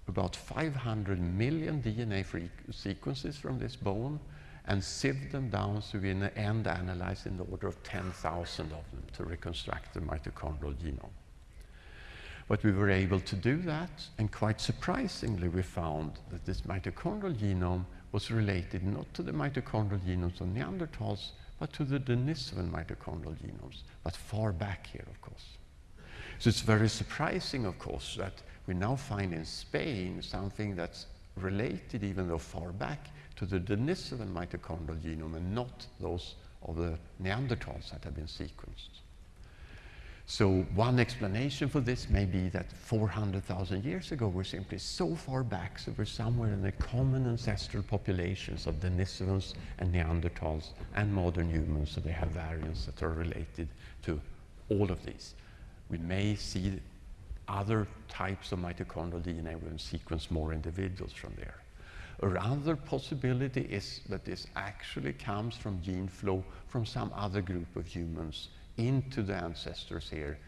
about 500 million DNA sequences from this bone and sieved them down so we in the end analyze in the order of 10,000 of them to reconstruct the mitochondrial genome. But we were able to do that, and quite surprisingly, we found that this mitochondrial genome was related not to the mitochondrial genomes of Neanderthals, but to the Denisovan mitochondrial genomes, but far back here, of course. So it's very surprising, of course, that we now find in Spain something that's related, even though far back, to the Denisovan mitochondrial genome and not those of the Neanderthals that have been sequenced. So one explanation for this may be that 400,000 years ago we're simply so far back, so we're somewhere in the common ancestral populations of Denisovans and Neanderthals and modern humans, so they have variants that are related to all of these. We may see other types of mitochondrial DNA when we sequence more individuals from there. Another possibility is that this actually comes from gene flow from some other group of humans into the ancestors here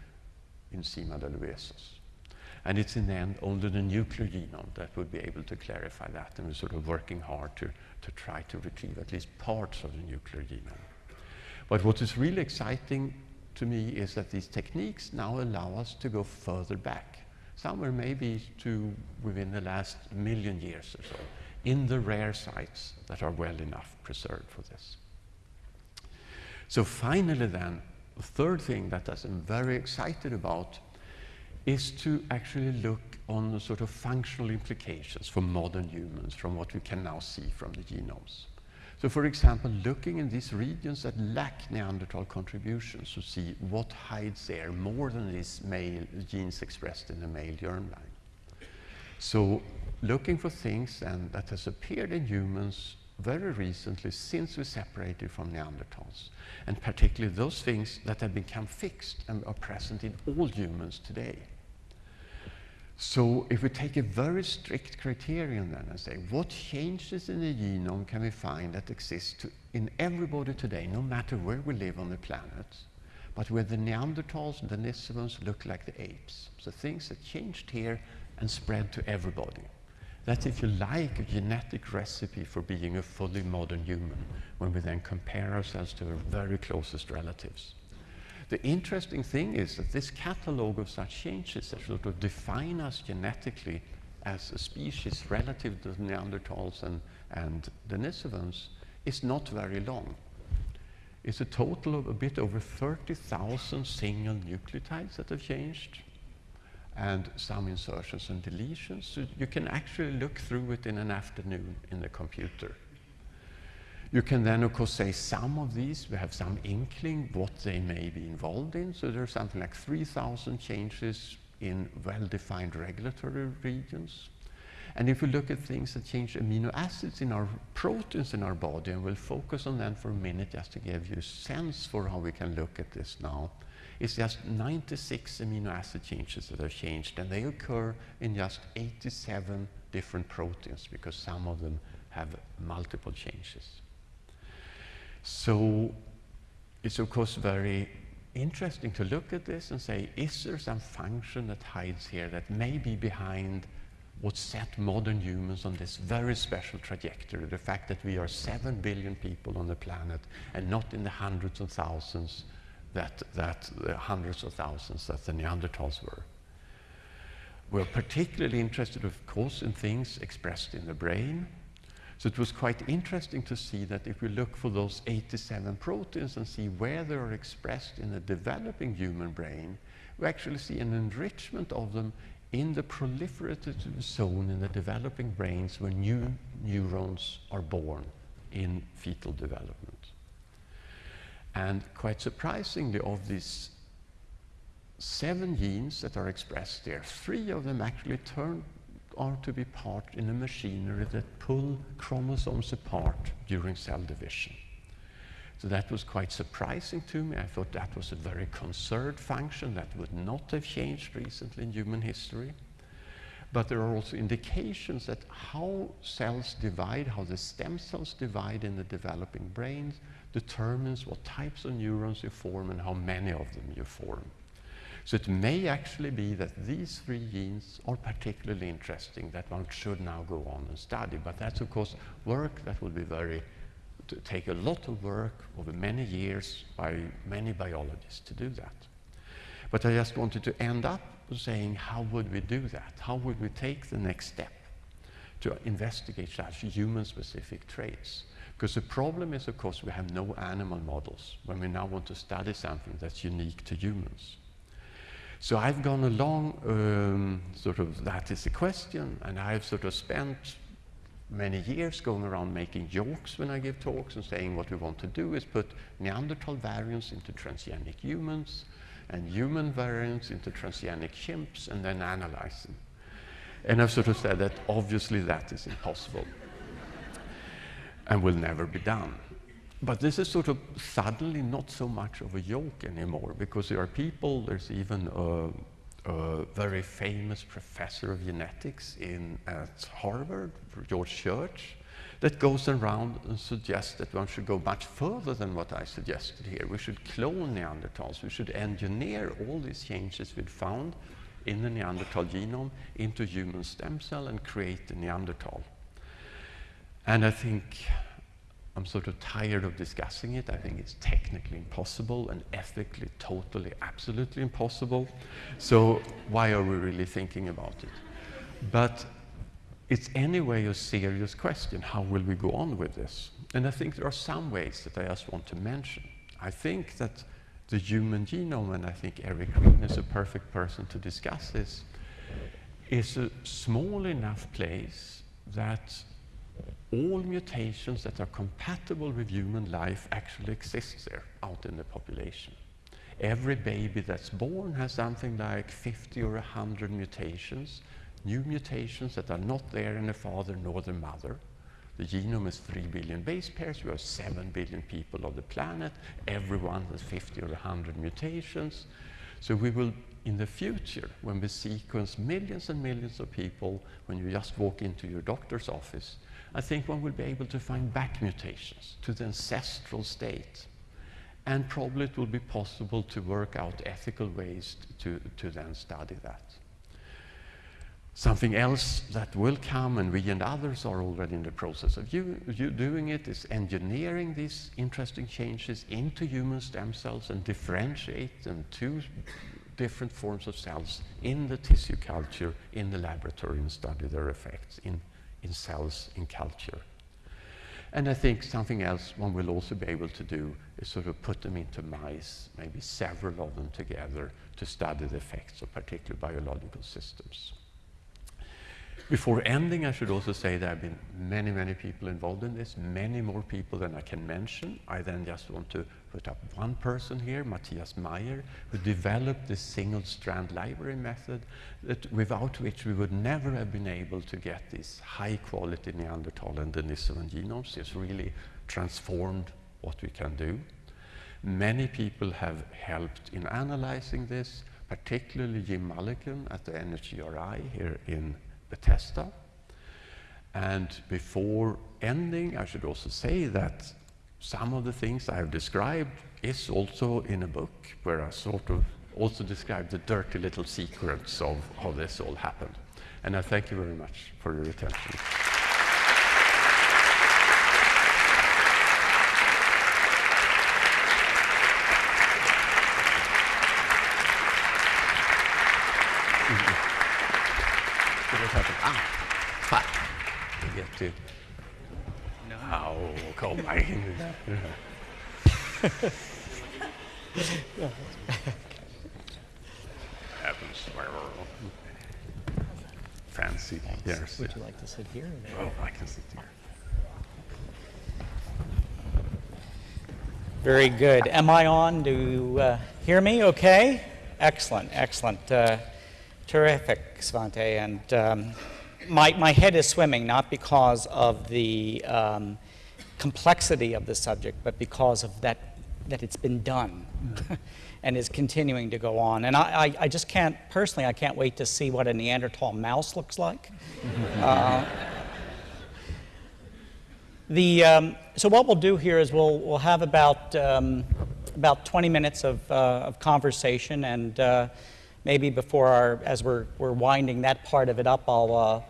in Sima de Huesos. And it's in the end only the nuclear genome that would be able to clarify that, and we're sort of working hard to, to try to retrieve at least parts of the nuclear genome. But what is really exciting to me is that these techniques now allow us to go further back, somewhere maybe to within the last million years or so, in the rare sites that are well enough preserved for this. So finally then, the third thing that I'm very excited about is to actually look on the sort of functional implications for modern humans from what we can now see from the genomes. So for example, looking in these regions that lack Neanderthal contributions to see what hides there more than these male genes expressed in the male germline. So looking for things and that has appeared in humans very recently since we separated from Neanderthals, and particularly those things that have become fixed and are present in all humans today. So if we take a very strict criterion then and say, what changes in the genome can we find that exist in everybody today, no matter where we live on the planet, but where the Neanderthals and the Denisovans look like the apes. So things that changed here and spread to everybody. That's, if you like, a genetic recipe for being a fully modern human when we then compare ourselves to our very closest relatives. The interesting thing is that this catalogue of such changes that sort of define us genetically as a species relative to the Neanderthals and, and Denisovans is not very long. It's a total of a bit over 30,000 single nucleotides that have changed and some insertions and deletions. So you can actually look through it in an afternoon in the computer. You can then, of course, say some of these, we have some inkling what they may be involved in. So there's something like 3,000 changes in well-defined regulatory regions. And if we look at things that change amino acids in our proteins in our body, and we'll focus on that for a minute just to give you a sense for how we can look at this now, it's just 96 amino acid changes that are changed, and they occur in just 87 different proteins because some of them have multiple changes. So it's of course very interesting to look at this and say, is there some function that hides here that may be behind what set modern humans on this very special trajectory, the fact that we are 7 billion people on the planet and not in the hundreds of thousands that, that the hundreds of thousands that the Neanderthals were. We're particularly interested, of course, in things expressed in the brain. So it was quite interesting to see that if we look for those 87 proteins and see where they are expressed in the developing human brain, we actually see an enrichment of them in the proliferative zone in the developing brains where new neurons are born in fetal development. And quite surprisingly, of these seven genes that are expressed there, three of them actually turn out to be part in a machinery that pull chromosomes apart during cell division. So that was quite surprising to me. I thought that was a very conserved function that would not have changed recently in human history. But there are also indications that how cells divide, how the stem cells divide in the developing brains, determines what types of neurons you form and how many of them you form. So it may actually be that these three genes are particularly interesting that one should now go on and study. But that's, of course, work that will be very, to take a lot of work over many years by many biologists to do that. But I just wanted to end up saying, how would we do that? How would we take the next step to investigate such human-specific traits? Because the problem is, of course, we have no animal models when we now want to study something that's unique to humans. So I've gone along, um, sort of, that is the question, and I've sort of spent many years going around making jokes when I give talks and saying what we want to do is put Neanderthal variants into transgenic humans and human variants into transgenic chimps and then analyze them. And I've sort of said that obviously that is impossible and will never be done. But this is sort of suddenly not so much of a joke anymore because there are people, there's even a, a very famous professor of genetics in, at Harvard, George Church, that goes around and suggests that one should go much further than what I suggested here. We should clone Neanderthals. We should engineer all these changes we'd found in the Neanderthal genome into human stem cell and create the Neanderthal. And I think I'm sort of tired of discussing it. I think it's technically impossible and ethically totally, absolutely impossible. So why are we really thinking about it? But it's anyway a serious question. How will we go on with this? And I think there are some ways that I just want to mention. I think that the human genome, and I think Eric Green is a perfect person to discuss this, is a small enough place that all mutations that are compatible with human life actually exist there out in the population. Every baby that's born has something like 50 or 100 mutations, new mutations that are not there in the father nor the mother. The genome is 3 billion base pairs. We have 7 billion people on the planet. Everyone has 50 or 100 mutations. So we will, in the future, when we sequence millions and millions of people, when you just walk into your doctor's office, I think one will be able to find back mutations to the ancestral state. And probably it will be possible to work out ethical ways to, to then study that. Something else that will come, and we and others are already in the process of you, you doing it, is engineering these interesting changes into human stem cells and differentiate them to different forms of cells in the tissue culture, in the laboratory, and study their effects in in cells in culture. And I think something else one will also be able to do is sort of put them into mice, maybe several of them together, to study the effects of particular biological systems. Before ending, I should also say there have been many, many people involved in this, many more people than I can mention. I then just want to put up one person here, Matthias Meyer, who developed this single-strand library method that without which we would never have been able to get these high-quality Neanderthal and Denisovan genomes. It's really transformed what we can do. Many people have helped in analyzing this, particularly Jim Mullikin at the NHGRI here in Bethesda. And before ending, I should also say that some of the things I have described is also in a book where I sort of also describe the dirty little secrets of how this all happened. And I thank you very much for your attention. Ah, fuck. I get to. No, kom in. Happens. Fancy. Yes. Would you like to sit here? Oh, I can sit here. Very good. Am I on? Do you uh, hear me okay? Excellent, excellent. Uh, terrific, Svante. And um, my, my head is swimming not because of the um, complexity of the subject, but because of that, that it's been done and is continuing to go on. And I, I, I, just can't, personally, I can't wait to see what a Neanderthal mouse looks like. uh, the, um, so what we'll do here is we'll, we'll have about, um, about 20 minutes of, uh, of conversation and uh, maybe before our, as we're, we're winding that part of it up, I'll, uh,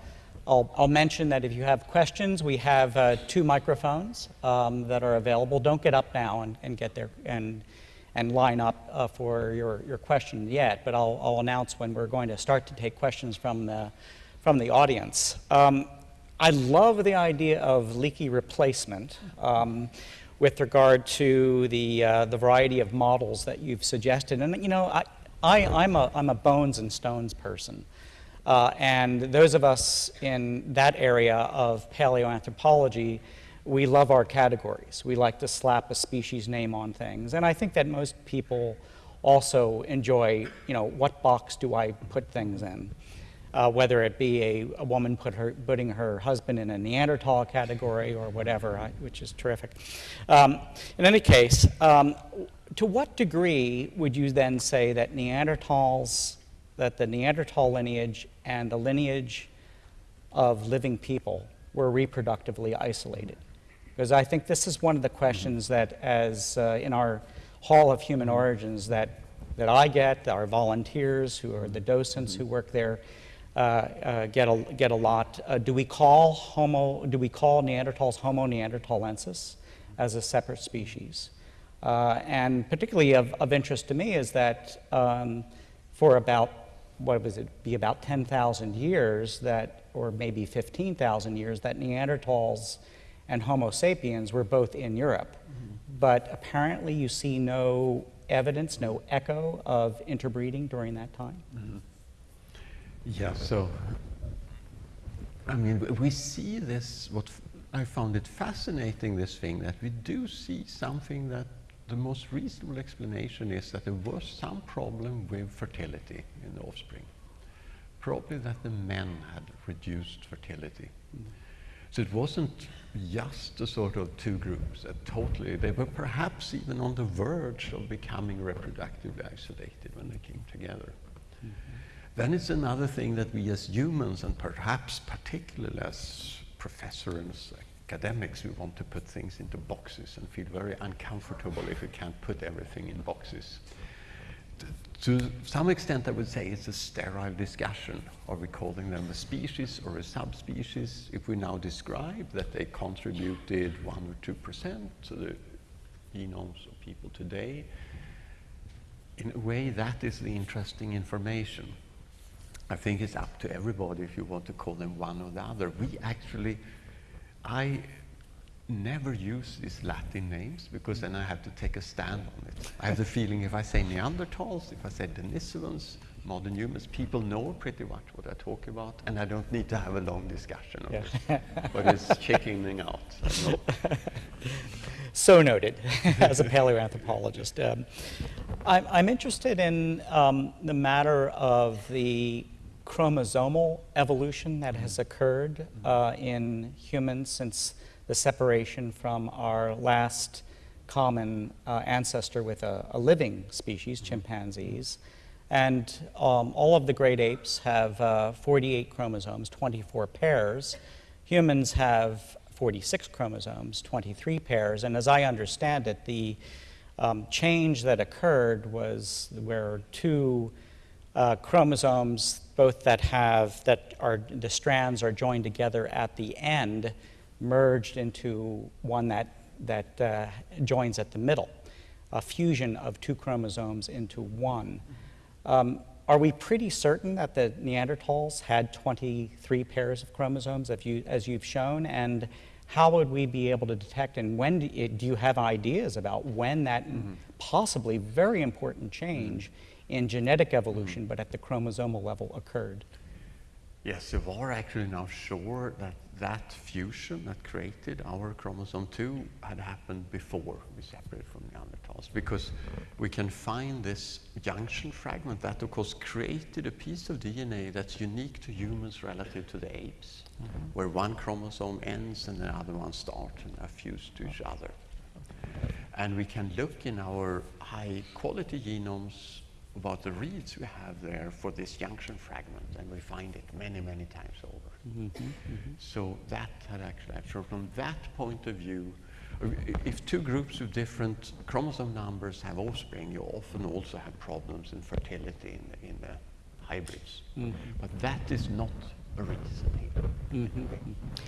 I'll, I'll, mention that if you have questions, we have uh, two microphones um, that are available. Don't get up now and, and get there and, and line up uh, for your, your question yet, but I'll, I'll, announce when we're going to start to take questions from the, from the audience. Um, I love the idea of leaky replacement um, with regard to the, uh, the variety of models that you've suggested. And, you know, I, I, I'm, a, I'm a bones and stones person. Uh, and those of us in that area of paleoanthropology, we love our categories. We like to slap a species name on things. And I think that most people also enjoy, you know, what box do I put things in? Uh, whether it be a, a woman put her, putting her husband in a Neanderthal category or whatever, I, which is terrific. Um, in any case, um, to what degree would you then say that Neanderthals, that the Neanderthal lineage and the lineage of living people were reproductively isolated? Because I think this is one of the questions that, as uh, in our Hall of Human Origins, that, that I get, our volunteers who are the docents who work there, uh, uh, get, a, get a lot. Uh, do we call Homo, do we call Neanderthals Homo neanderthalensis as a separate species? Uh, and particularly of, of interest to me is that um, for about, what was it, be about 10,000 years that, or maybe 15,000 years, that Neanderthals and Homo sapiens were both in Europe. But apparently you see no evidence, no echo of interbreeding during that time. Yeah, so, I mean, we see this, what I found it fascinating, this thing, that we do see something that the most reasonable explanation is that there was some problem with fertility in the offspring. Probably that the men had reduced fertility. So it wasn't just a sort of two groups that totally, they were perhaps even on the verge of becoming reproductively isolated when they came together. Then it's another thing that we as humans, and perhaps particularly as professors and academics, we want to put things into boxes and feel very uncomfortable if we can't put everything in boxes. To some extent, I would say it's a sterile discussion. Are we calling them a species or a subspecies? If we now describe that they contributed 1 or 2% to the genomes of people today, in a way, that is the interesting information. I think it's up to everybody if you want to call them one or the other. We actually, I never use these Latin names because then I have to take a stand on it. I have the feeling if I say Neanderthals, if I say Denisovans, modern humans, people know pretty much what I talk about, and I don't need to have a long discussion on Yeah. it. But it's checking out. So noted, as a paleoanthropologist. Um, I'm, I'm interested in um, the matter of the chromosomal evolution that has occurred uh, in humans since the separation from our last common uh, ancestor with a, a living species, chimpanzees. And um, all of the great apes have uh, 48 chromosomes, 24 pairs. Humans have 46 chromosomes, 23 pairs. And as I understand it, the um, change that occurred was where two uh, chromosomes, both that have, that are, the strands are joined together at the end, merged into one that, that uh, joins at the middle, a fusion of two chromosomes into one. Um, are we pretty certain that the Neanderthals had 23 pairs of chromosomes, as, you, as you've shown? And how would we be able to detect, and when do you, do you have ideas about when that possibly very important change in genetic mm-hmm. evolution, but at the chromosomal level, occurred? Yes, we are actually now sure that that fusion that created our chromosome 2 had happened before we separated from Neanderthals because we can find this junction fragment that, of course, created a piece of DNA that's unique to humans relative to the apes, mm-hmm. where one chromosome ends and the other one starts and are fused to each other. And we can look in our high quality genomes about the reads we have there for this junction fragment, and we find it many, many times over. Mm-hmm, so that had actually, so from that point of view, if two groups of different chromosome numbers have offspring, you often also have problems in fertility in the, in the hybrids. Mm-hmm. But that is not a reason here. Mm-hmm,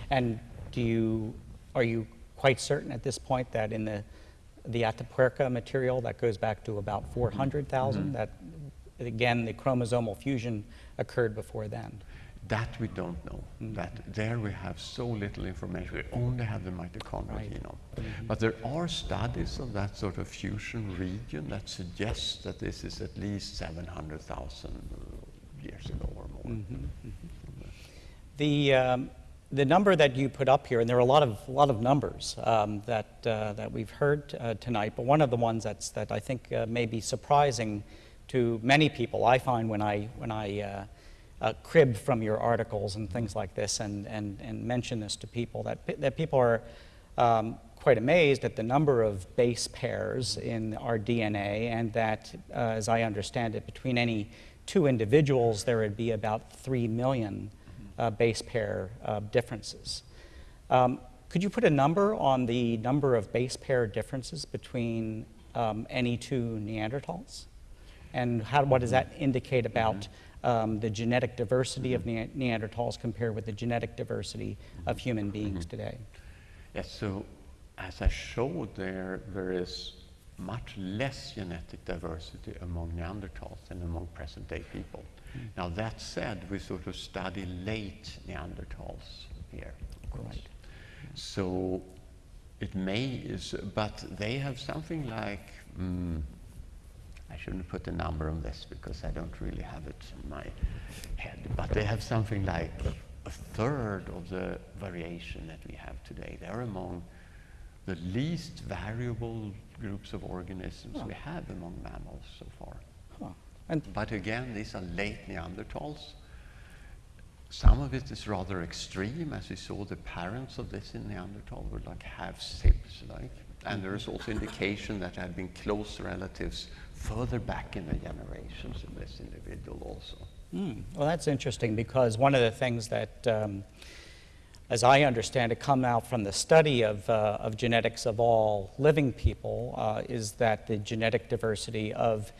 and do you, are you quite certain at this point that in the, the Atapuerca material that goes back to about 400,000, mm-hmm. that again, the chromosomal fusion occurred before then? That we don't know. Mm-hmm. That there we have so little information. We only have the mitochondrial Right. genome. Mm-hmm. But there are studies of that sort of fusion region that suggests that this is at least 700,000 years ago or more. The, um, the number that you put up here, and there are a lot of, lot of numbers um, that, uh, that we've heard uh, tonight, but one of the ones that's, that I think uh, may be surprising to many people, I find when I, when I uh, uh, crib from your articles and things like this and, and, and mention this to people, that, that people are um, quite amazed at the number of base pairs in our DNA, and that, uh, as I understand it, between any two individuals, there would be about 3 million uh, base pair uh, differences. Um, could you put a number on the number of base pair differences between um, any two Neanderthals? And how, what does that indicate about um, the genetic diversity of Ne- Neanderthals compared with the genetic diversity of human beings today? Yes, so as I showed there, there is much less genetic diversity among Neanderthals than among present day people. Now, that said, we sort of study late Neanderthals here, of course. Right. So it may, is, but they have something like, mm, I shouldn't put a number on this because I don't really have it in my head, but they have something like a third of the variation that we have today. They're among the least variable groups of organisms we have among mammals so far. And But again, these are late Neanderthals. Some of it is rather extreme, as we saw the parents of this in Neanderthal were like half sibs, like. And there is also indication that there had been close relatives further back in the generations of this individual also. Hmm. Well, that's interesting because one of the things that, um, as I understand it, come out from the study of, uh, of genetics of all living people uh, is that the genetic diversity of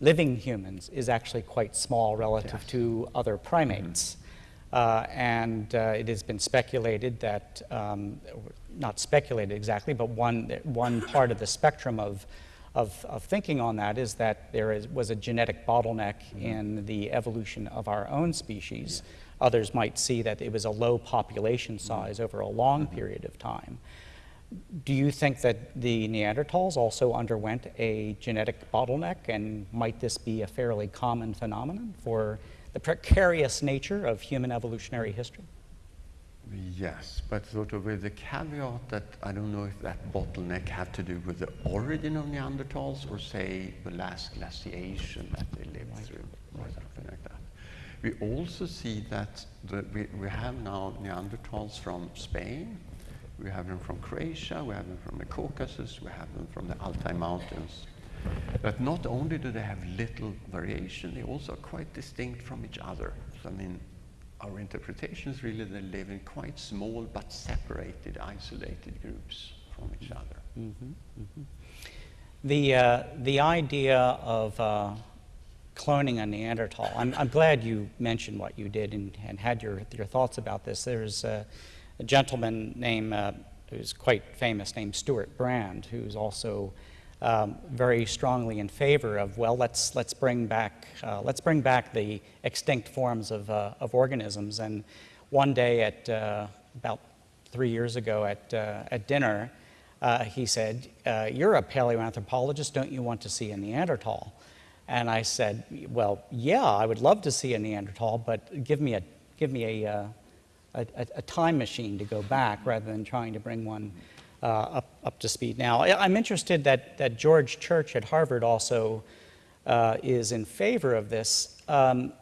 living humans is actually quite small relative Yes. to other primates. Uh, and uh, it has been speculated that, um, not speculated exactly, but one, one part of the spectrum of, of, of thinking on that is that there is, was a genetic bottleneck in the evolution of our own species. Others might see that it was a low population size over a long period of time. Do you think that the Neanderthals also underwent a genetic bottleneck, and might this be a fairly common phenomenon for the precarious nature of human evolutionary history? Yes, but sort of with the caveat that I don't know if that bottleneck had to do with the origin of Neanderthals or say the last glaciation that they lived through or something like that. We also see that the, we, we have now Neanderthals from Spain, we have them from Croatia, we have them from the Caucasus, we have them from the Altai Mountains. But not only do they have little variation, they also are quite distinct from each other. So, I mean, our interpretation is really they live in quite small but separated, isolated groups from each other. The, uh, the idea of uh, cloning a Neanderthal, I'm, I'm glad you mentioned what you did and, and had your, your thoughts about this. There's a, a gentleman named, uh, who's quite famous, named Stewart Brand, who's also um, very strongly in favor of, well, let's, let's, bring, back, uh, let's bring back the extinct forms of, uh, of organisms. And one day at uh, about three years ago at, uh, at dinner, uh, he said, uh, You're a paleoanthropologist, don't you want to see a Neanderthal? And I said, Well, yeah, I would love to see a Neanderthal, but give me a, give me a, a, a, a time machine to go back rather than trying to bring one uh, up, up to speed. Now, I- I'm interested that, that George Church at Harvard also uh, is in favor of this. Um,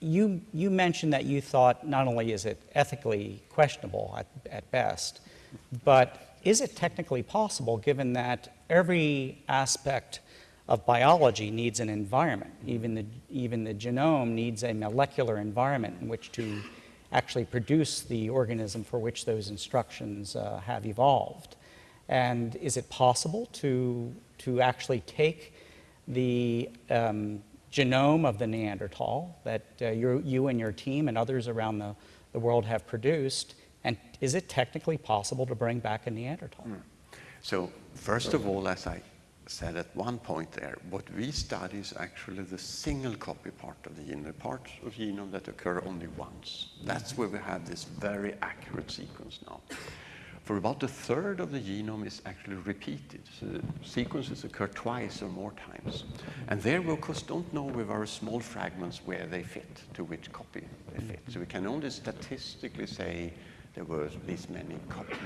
you, you mentioned that you thought not only is it ethically questionable at, at best, but is it technically possible given that every aspect of biology needs an environment? Even the, even the genome needs a molecular environment in which to actually produce the organism for which those instructions uh, have evolved. And is it possible to, to actually take the um, genome of the Neanderthal that uh, you you and your team and others around the, the world have produced, and is it technically possible to bring back a Neanderthal? So, first of all, as I said at one point there, what we study is actually the single copy part of the genome, the parts of genome that occur only once. That's where we have this very accurate sequence now. For about a third of the genome is actually repeated. So the sequences occur twice or more times. And there we of course don't know with our small fragments where they fit, to which copy they fit. So we can only statistically say there were these many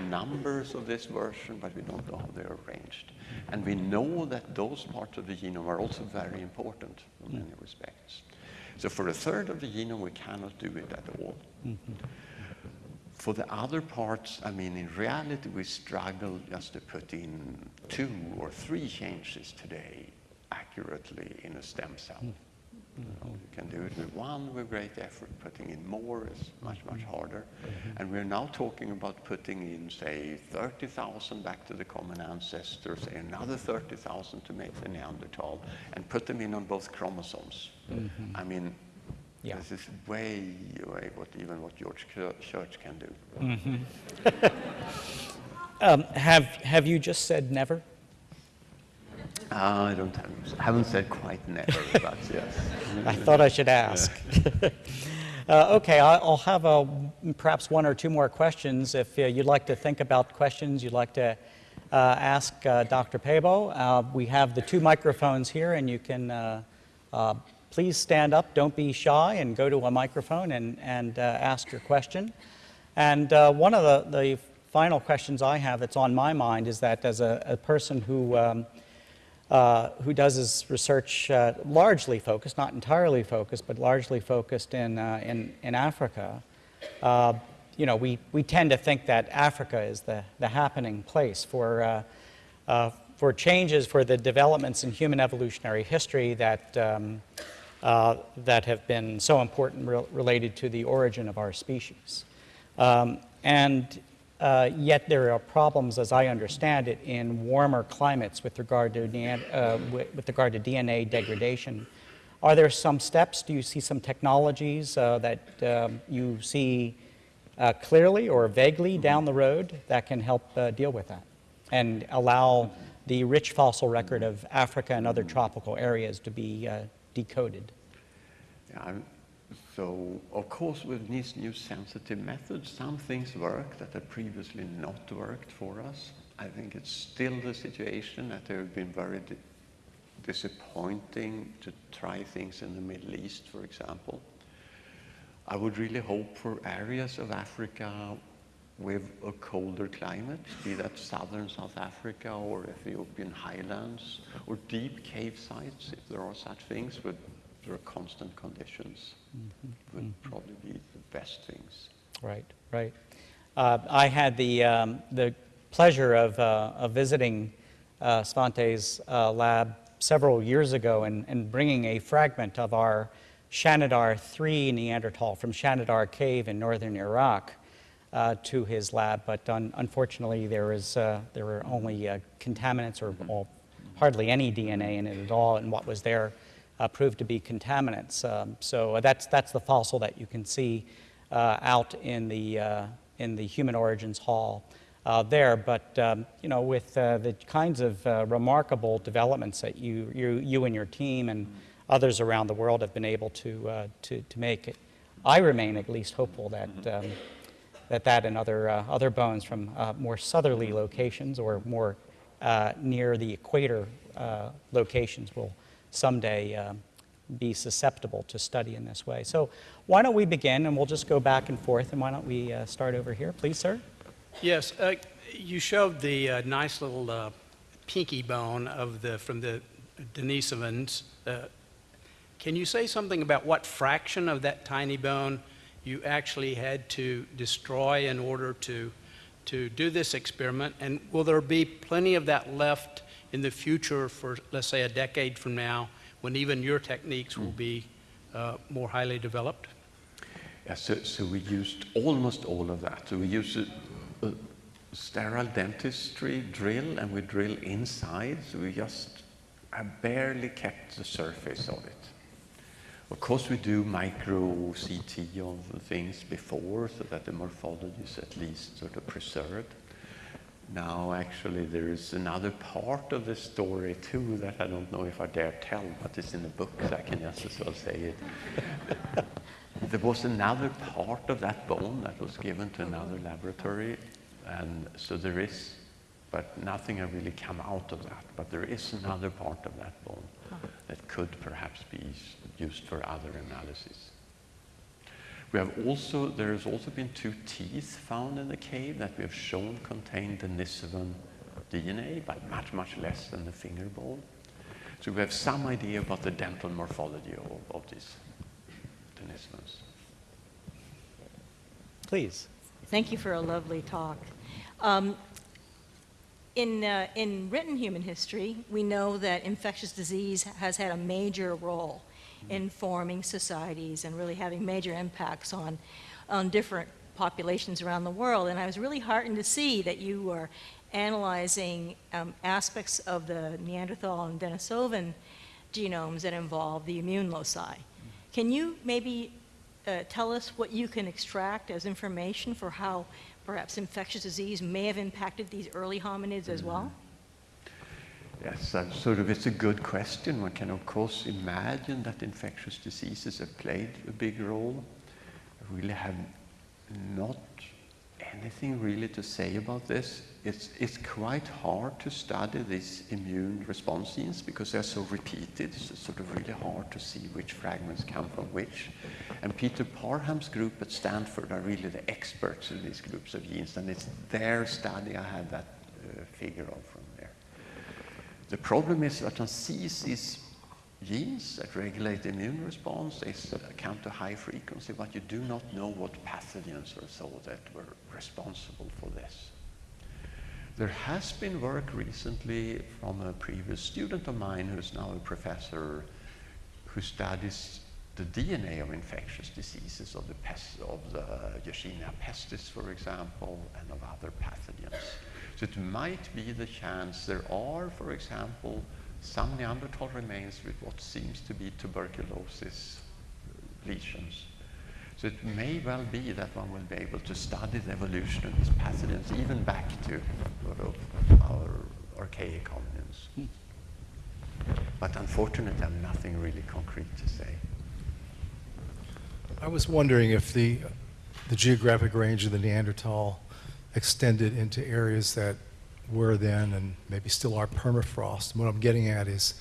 numbers of this version, but we don't know how they're arranged. And we know that those parts of the genome are also very important in many mm. respects. So for a third of the genome, we cannot do it at all. Mm-hmm. For the other parts, I mean, in reality, we struggle just to put in two or three changes today accurately in a stem cell. You, Mm-hmm. know, you can do it with one with great effort. Putting in more is much, much harder. Mm-hmm. And we're now talking about putting in, say, 30,000 back to the common ancestor, say another 30,000 to make the Neanderthal, and put them in on both chromosomes. Mm-hmm. I mean, Yeah. this is way away what even what George Church can do. Um, have, have you just said never? Uh, I don't have, haven't said quite never, but yes. I thought I should ask. Uh, Okay, I'll have uh, perhaps one or two more questions. If uh, you'd like to think about questions you'd like to uh, ask uh, Dr. Pääbo, uh, we have the two microphones here, and you can uh, uh, please stand up, don't be shy, and go to a microphone and, and uh, ask your question. And uh, one of the, the final questions I have that's on my mind is that as a, a person who um, uh, who does his research uh, largely focused, not entirely focused, but largely focused in, uh, in, in Africa, uh, you know, we, we tend to think that Africa is the, the happening place for, uh, for changes, for the developments in human evolutionary history that, um, that have been so important re- related to the origin of our species. Um, and uh, yet there are problems, as I understand it, in warmer climates with regard to, uh, with, with regard to DNA degradation. Are there some steps? Do you see some technologies uh, that um, you see uh, clearly or vaguely down the road that can help uh, deal with that and allow the rich fossil record of Africa and other tropical areas to be uh, decoded? Yeah, so, of course, with these new sensitive methods, some things work that have previously not worked for us. I think it's still the situation that there have been very di- disappointing to try things in the Middle East, for example. I would really hope for areas of Africa with a colder climate, be that southern South Africa or Ethiopian highlands, or deep cave sites, if there are such things, with there are constant conditions, would probably be the best things. Right, right. Uh, I had the, um, the pleasure of, uh, of visiting uh, Svante's uh, lab several years ago and, and bringing a fragment of our Shanidar 3 Neanderthal from Shanidar Cave in northern Iraq uh, to his lab, but un- unfortunately there, is, uh, there were only uh, contaminants or well, hardly any DNA in it at all, and what was there proved to be contaminants. Um, so that's, that's the fossil that you can see uh, out in the, uh, in the Human Origins Hall uh, there. But um, you know, with uh, the kinds of uh, remarkable developments that you, you, you and your team and others around the world have been able to, uh, to, to make, I remain at least hopeful that um, that that and other, uh, other bones from uh, more southerly locations or more uh, near the equator uh, locations will someday um, be susceptible to study in this way. So why don't we begin and we'll just go back and forth and why don't we uh, start over here, please, sir? Yes, uh, you showed the uh, nice little uh, pinky bone of the, from the Denisovans. Uh, Can you say something about what fraction of that tiny bone you actually had to destroy in order to, to do this experiment? And will there be plenty of that left in the future for, let's say, a decade from now, when even your techniques will be uh, more highly developed? Yeah, so, so we used almost all of that. So we used a, a sterile dentistry drill and we drill inside, so we just have barely kept the surface of it. Of course, we do micro CT of things before so that the morphology is at least sort of preserved. Now, actually, there is another part of the story too that I don't know if I dare tell, but it's in the book, so I can just as well say it. there was another part of that bone that was given to another laboratory, and so there is, but nothing has really come out of that. But there is another part of that bone that could perhaps be used for other analysis. We have also, there has also been two teeth found in the cave that we have shown contain Denisovan DNA, but much, much less than the finger bone. So we have some idea about the dental morphology of, of these Denisovans. Please. Thank you for a lovely talk. Um, in, uh, in written human history, we know that infectious disease has had a major role in forming societies and really having major impacts on, on different populations around the world. And I was really heartened to see that you were analyzing um, aspects of the Neanderthal and Denisovan genomes that involve the immune loci. Can you maybe uh, tell us what you can extract as information for how perhaps infectious disease may have impacted these early hominids as well? Yes, sort of, it's a good question. One can, of course, imagine that infectious diseases have played a big role. I really have not anything really to say about this. It's, it's quite hard to study these immune response genes because they're so repeated. So it's sort of really hard to see which fragments come from which. And Peter Parham's group at Stanford are really the experts in these groups of genes, and it's their study I have that uh, figure of. The problem is that one sees these genes that regulate the immune response, they count to high frequency, but you do not know what pathogens or so that were responsible for this. There has been work recently from a previous student of mine who's now a professor who studies the DNA of infectious diseases of the, pest, of the Yersinia pestis, for example, and of other pathogens. So it might be the chance there are, for example, some Neanderthal remains with what seems to be tuberculosis lesions. So it may well be that one will be able to study the evolution of these pathogens even back to sort of our archaic hominins. Hmm. But unfortunately, I have nothing really concrete to say. I was wondering if the, the geographic range of the Neanderthal extended into areas that were then and maybe still are permafrost. What I'm getting at is,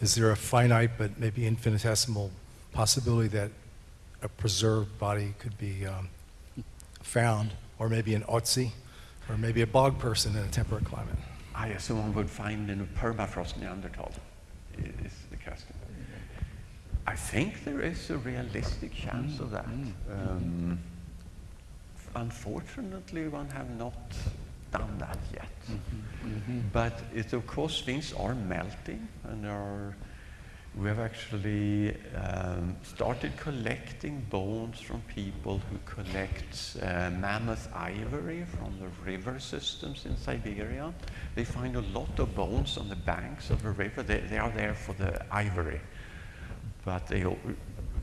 is there a finite but maybe infinitesimal possibility that a preserved body could be um, found, or maybe an Otzi, or maybe a bog person in a temperate climate? I assume one would find in a permafrost Neanderthal, is the question. I think there is a realistic chance of that. Um, unfortunately, one have not done that yet. But it, of course, things are melting, and are, we have actually um, started collecting bones from people who collect uh, mammoth ivory from the river systems in Siberia. They find a lot of bones on the banks of a river. They, they are there for the ivory but they,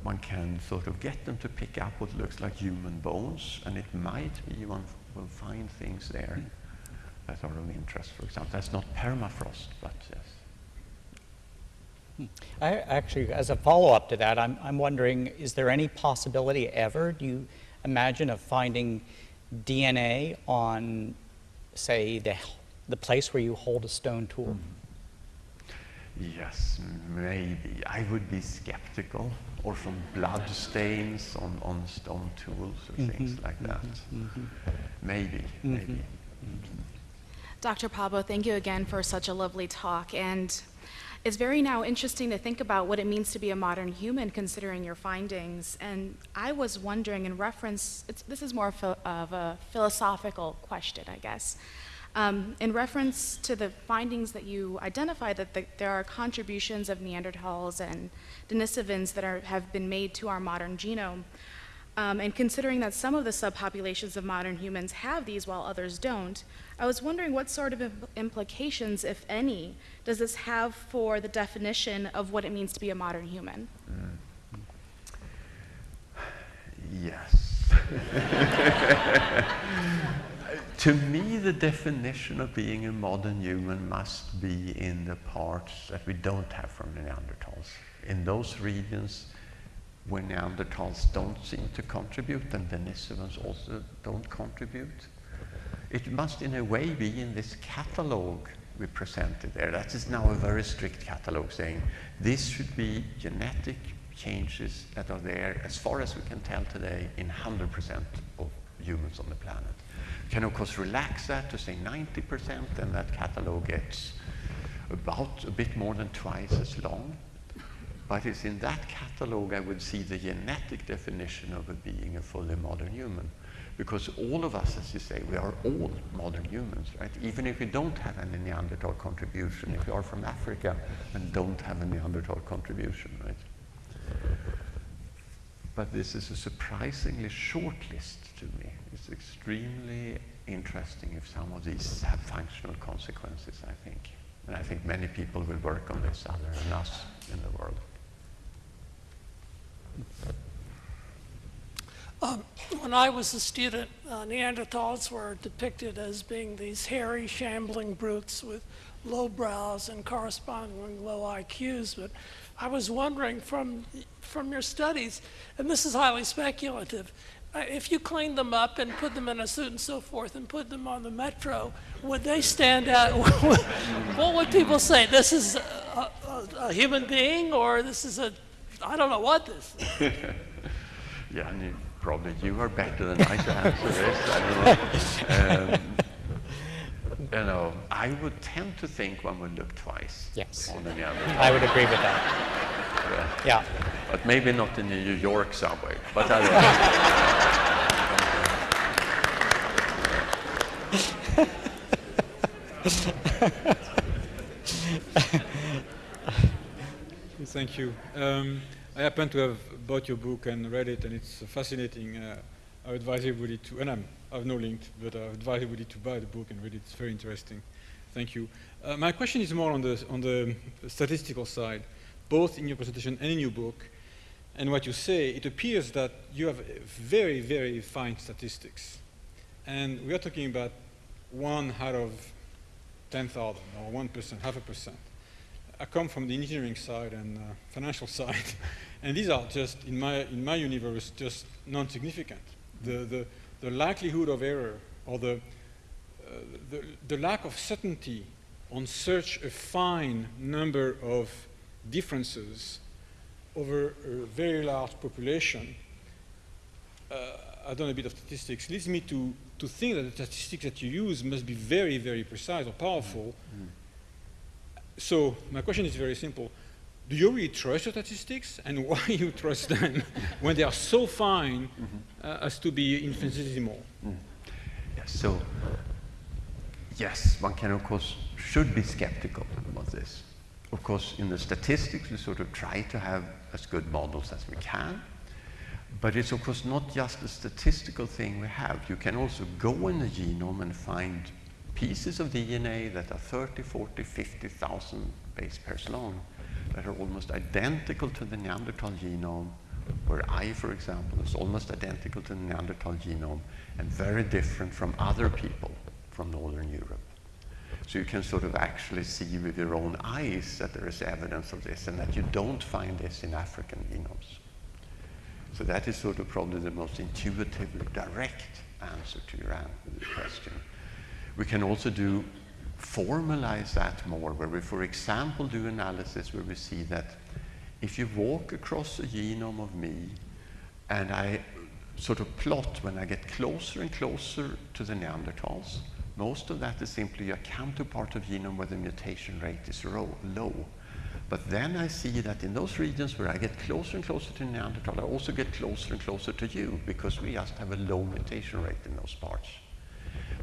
one can sort of get them to pick up what looks like human bones, and it might be one will find things there that are of interest. For example, that's not permafrost, but yes. Hmm. I actually, as a follow-up to that, I'm, I'm wondering, is there any possibility ever, do you imagine, of finding DNA on, say, the, the place where you hold a stone tool? Hmm. Yes, maybe. I would be skeptical, or from blood stains on, on stone tools or things mm-hmm. like that. Mm-hmm. Mm-hmm. Maybe, maybe. Dr. Pääbo, thank you again for such a lovely talk. And it's very now interesting to think about what it means to be a modern human considering your findings. And I was wondering, in reference, this is more of a philosophical question, I guess. Um, in reference to the findings that you identify that the, there are contributions of Neanderthals and Denisovans that are, have been made to our modern genome, um, and considering that some of the subpopulations of modern humans have these while others don't, I was wondering what sort of implications, if any, does this have for the definition of what it means to be a modern human? Mm. Yes. to me, the definition of being a modern human must be in the parts that we don't have from Neanderthals. In those regions where Neanderthals don't seem to contribute and Denisovans also don't contribute. It must, in a way, be in this catalogue we presented there. That is now a very strict catalogue saying this should be genetic changes that are there, as far as we can tell today, in 100% of humans on the planet. Can of course relax that to say 90%, and that catalogue gets about a bit more than twice as long. But it's in that catalogue I would see the genetic definition of a being a fully modern human. Because all of us, as you say, we are all modern humans, right? Even if we don't have any Neanderthal contribution, if you are from Africa and don't have a Neanderthal contribution, right? But this is a surprisingly short list to me. It's extremely interesting if some of these have functional consequences, I think. And I think many people will work on this other than us in the world. Um, when I was a student, uh, Neanderthals were depicted as being these hairy, shambling brutes with low brows and corresponding low IQs. But I was wondering from, from your studies, and this is highly speculative, if you cleaned them up and put them in a suit and so forth and put them on the metro, would they stand out? what would people say? This is a, a, a human being or this is a, I don't know what this is. yeah, and you, probably you are better than I to answer this. I don't know. Um, you know, I would tend to think one would look twice Yes. on the other. I would agree with that. Yeah. But maybe not in the New York subway. But I Thank you. Um, I happen to have bought your book and read it, and it's fascinating. Uh, I advise everybody to, and I'm, I've no link, but I advise everybody to buy the book and read it. It's very interesting. Thank you. Uh, my question is more on the, on the statistical side, both in your presentation and in your book. And what you say, it appears that you have very, very fine statistics. And we are talking about one out of 10,000 or 1%, half a percent. I come from the engineering side and uh, financial side, and these are just, in my, in my universe, just non-significant. The, the, the likelihood of error or the, uh, the, the lack of certainty on such a fine number of differences over a very large population, uh, I've done a bit of statistics, leads me to, to think that the statistics that you use must be very, very precise or powerful. Mm. So my question is very simple. Do you really trust your statistics and why you trust them when they are so fine mm -hmm. uh, as to be infinitesimal? Mm. Yes, so yes, one can of course should be skeptical about this. Of course, in the statistics, we sort of try to have as good models as we can. But it's of course not just a statistical thing we have. You can also go in the genome and find pieces of DNA that are 30, 40, 50,000 base pairs long that are almost identical to the Neanderthal genome, where I, for example, is almost identical to the Neanderthal genome and very different from other people from Northern Europe. So you can sort of actually see with your own eyes that there is evidence of this and that you don't find this in African genomes. So that is sort of probably the most intuitively direct answer to your question. We can also do formalize that more, where we, for example, do analysis where we see that if you walk across a genome of me and I sort of plot when I get closer and closer to the Neanderthals, most of that is simply a counterpart of genome where the mutation rate is low. But then I see that in those regions where I get closer and closer to Neanderthal, I also get closer and closer to you because we just have a low mutation rate in those parts.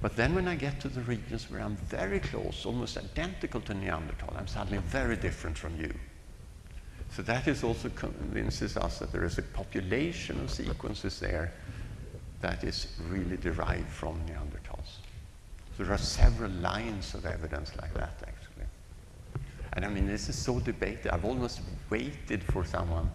But then when I get to the regions where I'm very close, almost identical to Neanderthal, I'm suddenly very different from you. So that is also convinces us that there is a population of sequences there that is really derived from Neanderthals. So there are several lines of evidence like that, actually. And I mean, this is so debated. I've almost waited for someone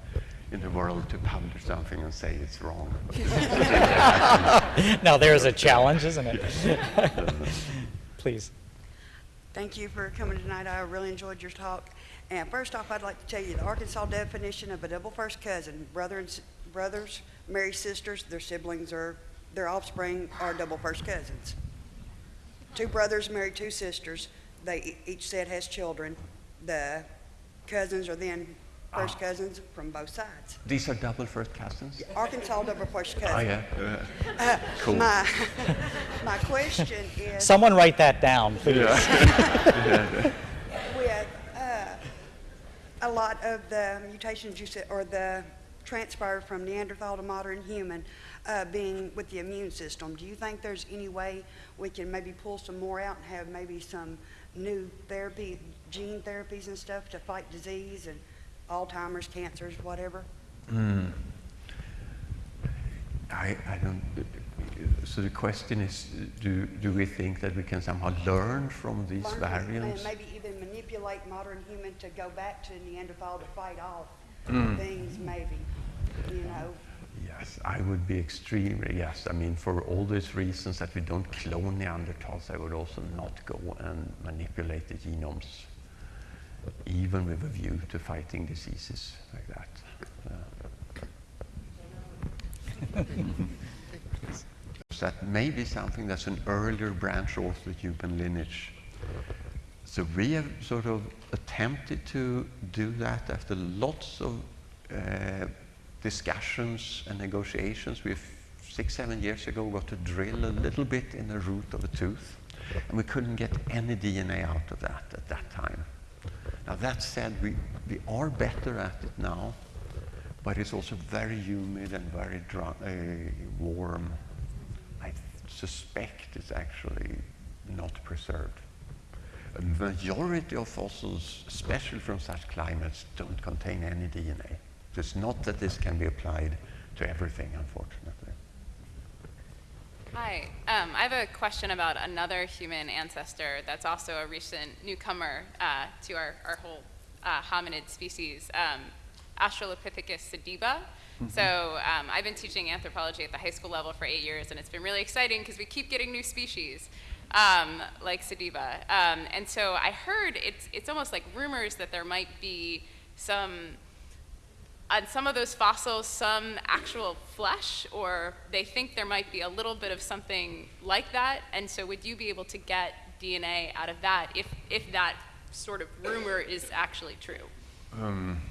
in the world to publish something and say it's wrong. Now, there's a challenge, isn't it? Please. Thank you for coming tonight. I really enjoyed your talk. And first off, I'd like to tell you the Arkansas definition of a double first cousin, brother and brothers, married sisters, their siblings or their offspring are double first cousins. Two brothers married two sisters. They e- each said has children. The cousins are then first cousins from both sides. These are double first cousins? Arkansas double first cousin. Oh, yeah. Uh, Cool. My, my question is. Someone write that down, please. with uh, a lot of the mutations you said, or the transfer from Neanderthal to modern human uh, being with the immune system, do you think there's any way we can maybe pull some more out and have maybe some new therapy, gene therapies and stuff to fight disease and Alzheimer's, cancers, whatever? I, I don't. So the question is, do, do we think that we can somehow learn from these Learn variants? And maybe even manipulate modern human to go back to Neanderthal to fight off Hmm. things, maybe, you know? Yes, I would be extremely, yes. I mean, for all these reasons that we don't clone Neanderthals, I would also not go and manipulate the genomes, even with a view to fighting diseases like that. Uh, that may be something that's an earlier branch of the human lineage. So we have sort of attempted to do that after lots of uh, discussions and negotiations. We six, seven years ago got to drill a little bit in the root of a tooth, and we couldn't get any DNA out of that at that time. Now that said, we, we are better at it now, but it's also very humid and very dry, uh, warm. I suspect it's actually not preserved. A majority of fossils, especially from such climates, don't contain any DNA. It's not that this can be applied to everything, unfortunately. Hi, um, I have a question about another human ancestor that's also a recent newcomer uh, to our, our whole uh, hominid species, um, Australopithecus sediba. So um, I've been teaching anthropology at the high school level for eight years, and it's been really exciting because we keep getting new species um, like sediba. Um, and so I heard it's, it's almost like rumors that there might be some on some of those fossils some actual flesh, or they think there might be a little bit of something like that. And so, would you be able to get DNA out of that if, if that sort of rumor is actually true? Um,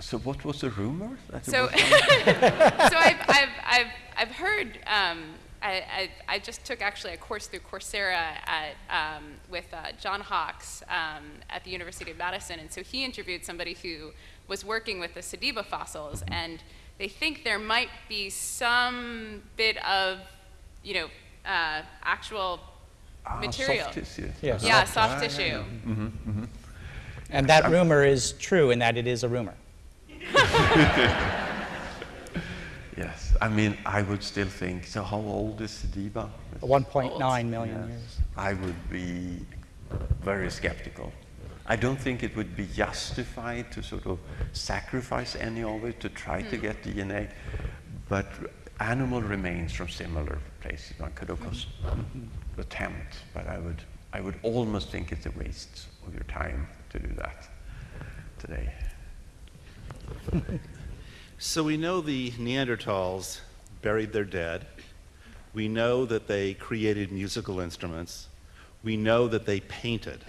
so what was the rumor? So, so I've, I've, I've, I've heard, um, I, I, I just took actually a course through Coursera at, um, with uh, John Hawks um, at the University of Madison, and so he interviewed somebody who was working with the Sediba fossils, and they think there might be some bit of, you know, uh, actual Ah, material. Soft tissue. Yes. Yeah, Ah, soft yeah, tissue. yeah. Mhm, mhm. And that rumor is true in that it is a rumor. Yes, I mean, I would still think, so how old is Sediba? 1.9 million Yes. years. I would be very skeptical. I don't think it would be justified to sort of sacrifice any of it to try to hmm. get DNA, but animal remains from similar places. One could, of hmm. course, attempt, but I would, I would almost think it's a waste of your time to do that today. So we know the Neanderthals buried their dead. We know that they created musical instruments. We know that they painted.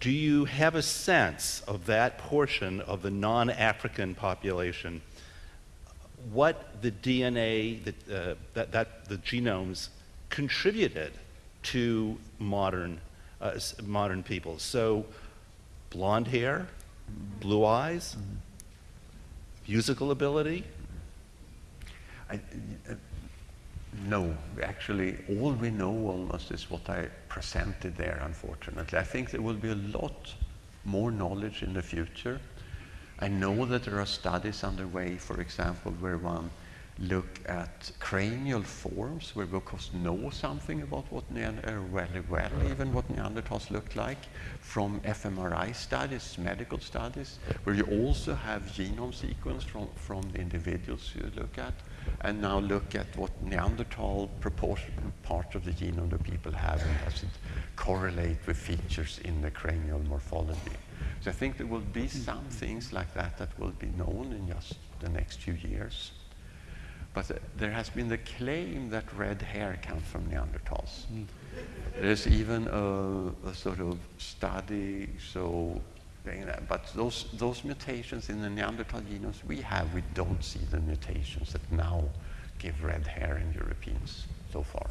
Do you have a sense of that portion of the non African population, what the DNA, that, uh, that, that the genomes contributed to modern, uh, modern people? So, blonde hair, blue eyes, musical ability? I, no, actually, all we know almost is what I presented there, unfortunately. I think there will be a lot more knowledge in the future. I know that there are studies underway, for example, where one look at cranial forms where we of course know something about what Neander- uh, very well even what Neanderthals looked like from fMRI studies, medical studies, where you also have genome sequence from, from the individuals you look at, and now look at what Neanderthal proportion part of the genome that people have and does it correlate with features in the cranial morphology. So I think there will be some things like that that will be known in just the next few years. But uh, there has been the claim that red hair comes from Neanderthals. There's even a, a sort of study, so, that- but those, those mutations in the Neanderthal genomes we have, we don't see the mutations that now give red hair in Europeans so far.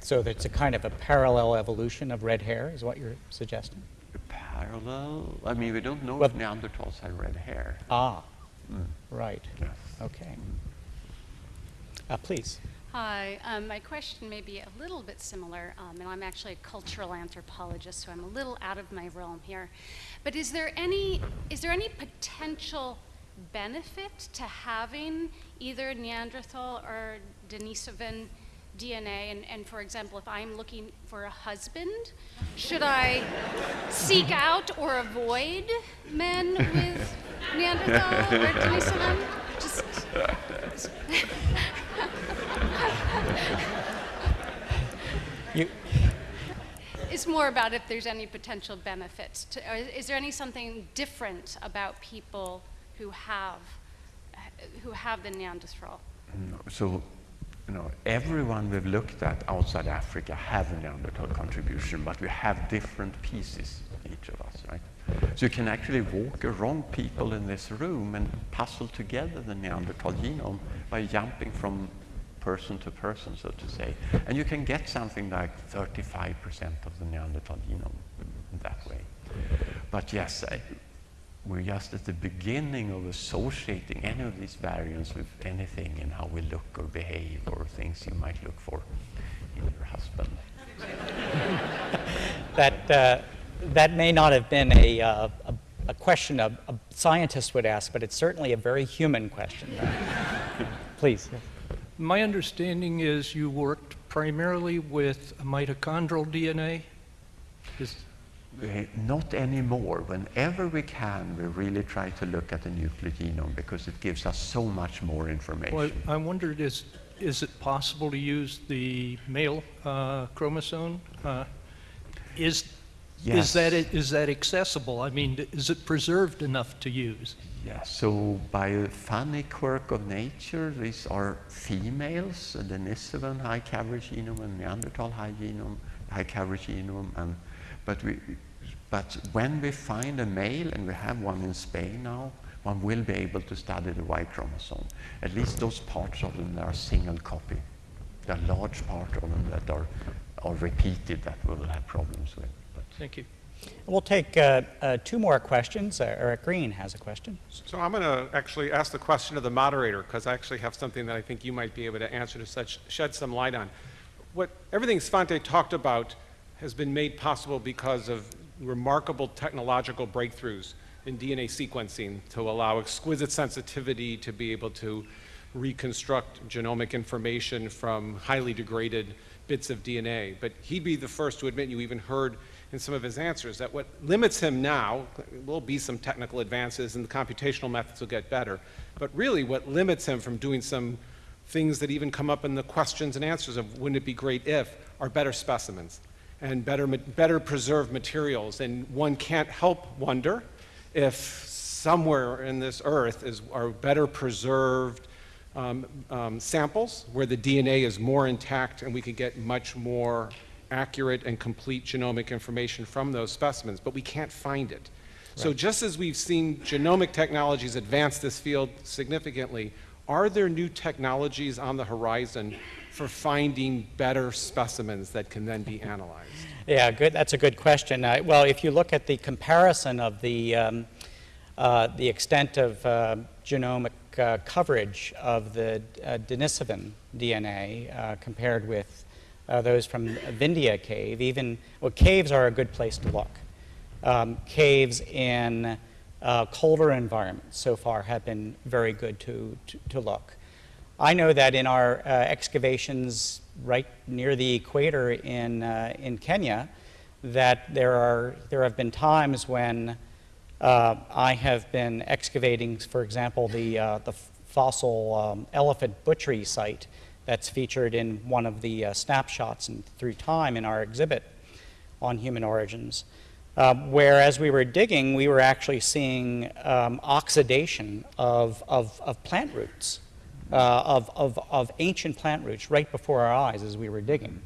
So it's a kind of a parallel evolution of red hair, is what you're suggesting? Parallel, I mean, we don't know Well- if Neanderthals had red hair. Ah, Mm. right. Yes. Okay. Uh, please. Hi, um, my question may be a little bit similar, um, and I'm actually a cultural anthropologist, so I'm a little out of my realm here. But is there any is there any potential benefit to having either Neanderthal or Denisovan DNA? And, and for example, if I'm looking for a husband, should I seek out or avoid men with Neanderthal or Denisovan? Just You, It's more about if there's any potential benefits. To, or is there any something different about people who have who have the Neanderthal? No, So, you know, everyone we've looked at outside Africa have a Neanderthal contribution, but we have different pieces, each of us, right? So you can actually walk around people in this room and puzzle together the Neanderthal genome by jumping from person to person, so to say. And you can get something like 35% of the Neanderthal genome that way. But yes, I, we're just at the beginning of associating any of these variants with anything in how we look or behave or things you might look for in your husband. that, uh, that may not have been a, uh, a, a question a, a scientist would ask, but it's certainly a very human question. Please. My understanding is you worked primarily with mitochondrial DNA. Is, Uh, Not anymore. Whenever we can, we really try to look at the nuclear genome because it gives us so much more information. well, I wondered, is, is it possible to use the male uh, chromosome? Uh, Is, Yes. is, that, is that accessible? I mean, is it preserved enough to use? Yeah, so by a funny quirk of nature, these are females, the Denisovan high coverage genome and Neanderthal high genome, high coverage genome, and but we, but when we find a male, and we have one in Spain now, one will be able to study the Y chromosome. At least those parts of them that are single copy. There are large parts of them that are, are repeated that we will have problems with. But Thank you. We'll take uh, uh, two more questions. Uh, Eric Green has a question. So I'm going to actually ask the question of the moderator because I actually have something that I think you might be able to answer to such, shed some light on. What everything Svante talked about has been made possible because of remarkable technological breakthroughs in DNA sequencing to allow exquisite sensitivity to be able to reconstruct genomic information from highly degraded bits of DNA. But he'd be the first to admit you even heard in some of his answers that what limits him now will be some technical advances and the computational methods will get better. But really what limits him from doing some things that even come up in the questions and answers of wouldn't it be great if are better specimens and better, better preserved materials. And one can't help wonder if somewhere in this earth is, are better preserved um, um, samples where the DNA is more intact and we could get much more accurate and complete genomic information from those specimens, but we can't find it. So just as we've seen genomic technologies advance this field significantly, are there new technologies on the horizon for finding better specimens that can then be analyzed? Yeah, good. That's a good question. Uh, well, if you look at the comparison of the um, uh, the extent of uh, genomic uh, coverage of the uh, Denisovan DNA uh, compared with uh, those from Vindija Cave, even well, caves are a good place to look. Um, caves in uh, colder environments so far have been very good to, to, to look. I know that in our uh, excavations right near the equator in, uh, in Kenya, that there, are, there have been times when uh, I have been excavating, for example, the, uh, the fossil um, elephant butchery site that's featured in one of the uh, snapshots and through time in our exhibit on human origins. Um, where as we were digging, we were actually seeing um, oxidation of, of, of plant roots, uh, of, of, of ancient plant roots right before our eyes as we were digging.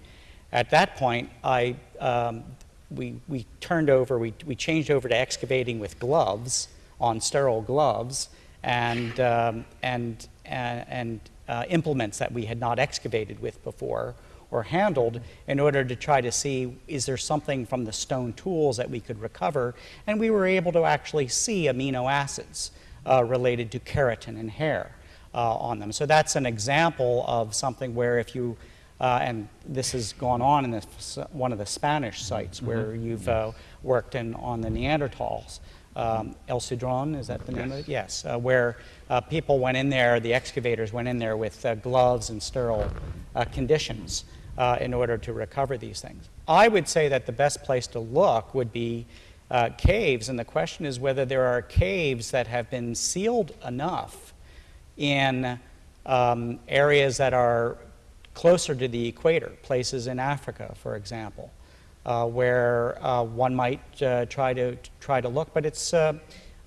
At that point, I, um, we, we turned over, we, we changed over to excavating with gloves, on sterile gloves, and, um, and, and, and uh, implements that we had not excavated with before or handled in order to try to see is there something from the stone tools that we could recover. And we were able to actually see amino acids uh, related to keratin and hair uh, on them. So that's an example of something where if you, uh, and this has gone on in this, one of the Spanish sites Mm-hmm. where you've uh, worked in on the Neanderthals. Um, El Sidrón, is that the name of it? Yes, uh, where uh, people went in there, the excavators went in there with uh, gloves and sterile uh, conditions uh, in order to recover these things. I would say that the best place to look would be uh, caves, and the question is whether there are caves that have been sealed enough in um, areas that are closer to the equator, places in Africa, for example, uh, where one might try to try to look. But it's,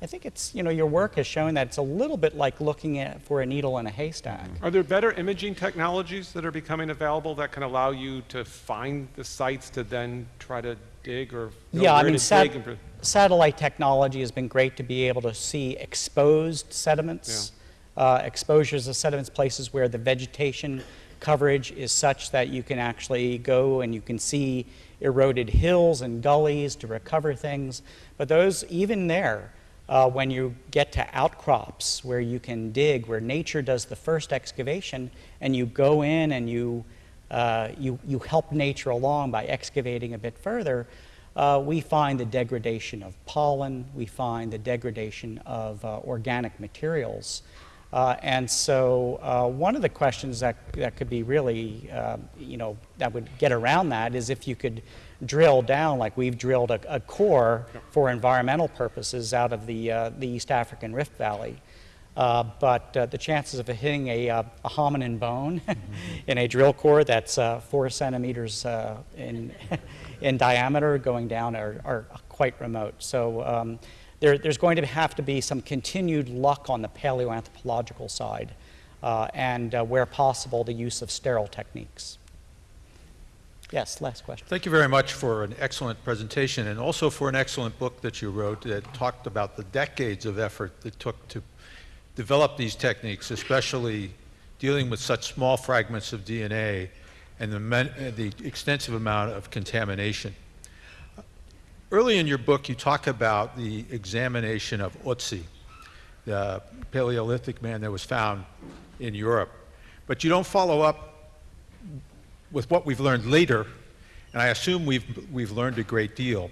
I think it's, you know, your work has shown that it's a little bit like looking at for a needle in a haystack. Are there better imaging technologies that are becoming available that can allow you to find the sites to then try to dig or Yeah, I mean, sat- satellite technology has been great to be able to see exposed sediments, uh, exposures of sediments, places where the vegetation coverage is such that you can actually go and you can see eroded hills and gullies to recover things. But those, even there, uh, when you get to outcrops where you can dig, where nature does the first excavation, and you go in and you, uh, you, you help nature along by excavating a bit further, uh, we find the degradation of pollen, we find the degradation of uh, organic materials. Uh, and so uh, one of the questions that, that could be really, uh, you know, that would get around that is if you could drill down, like we've drilled a, a core for environmental purposes out of the, uh, the East African Rift Valley. Uh, but uh, the chances of hitting a, uh, a hominin bone in a drill core that's uh, four centimeters uh, in, in diameter going down are, are quite remote. So um, there, there's going to have to be some continued luck on the paleoanthropological side, and where possible, the use of sterile techniques. Yes, last question. Thank you very much for an excellent presentation and also for an excellent book that you wrote that talked about the decades of effort that took to develop these techniques, especially dealing with such small fragments of DNA and the, the extensive amount of contamination. Early in your book, you talk about the examination of Otzi, the Paleolithic man that was found in Europe. But you don't follow up with what we've learned later, and I assume we've, we've learned a great deal.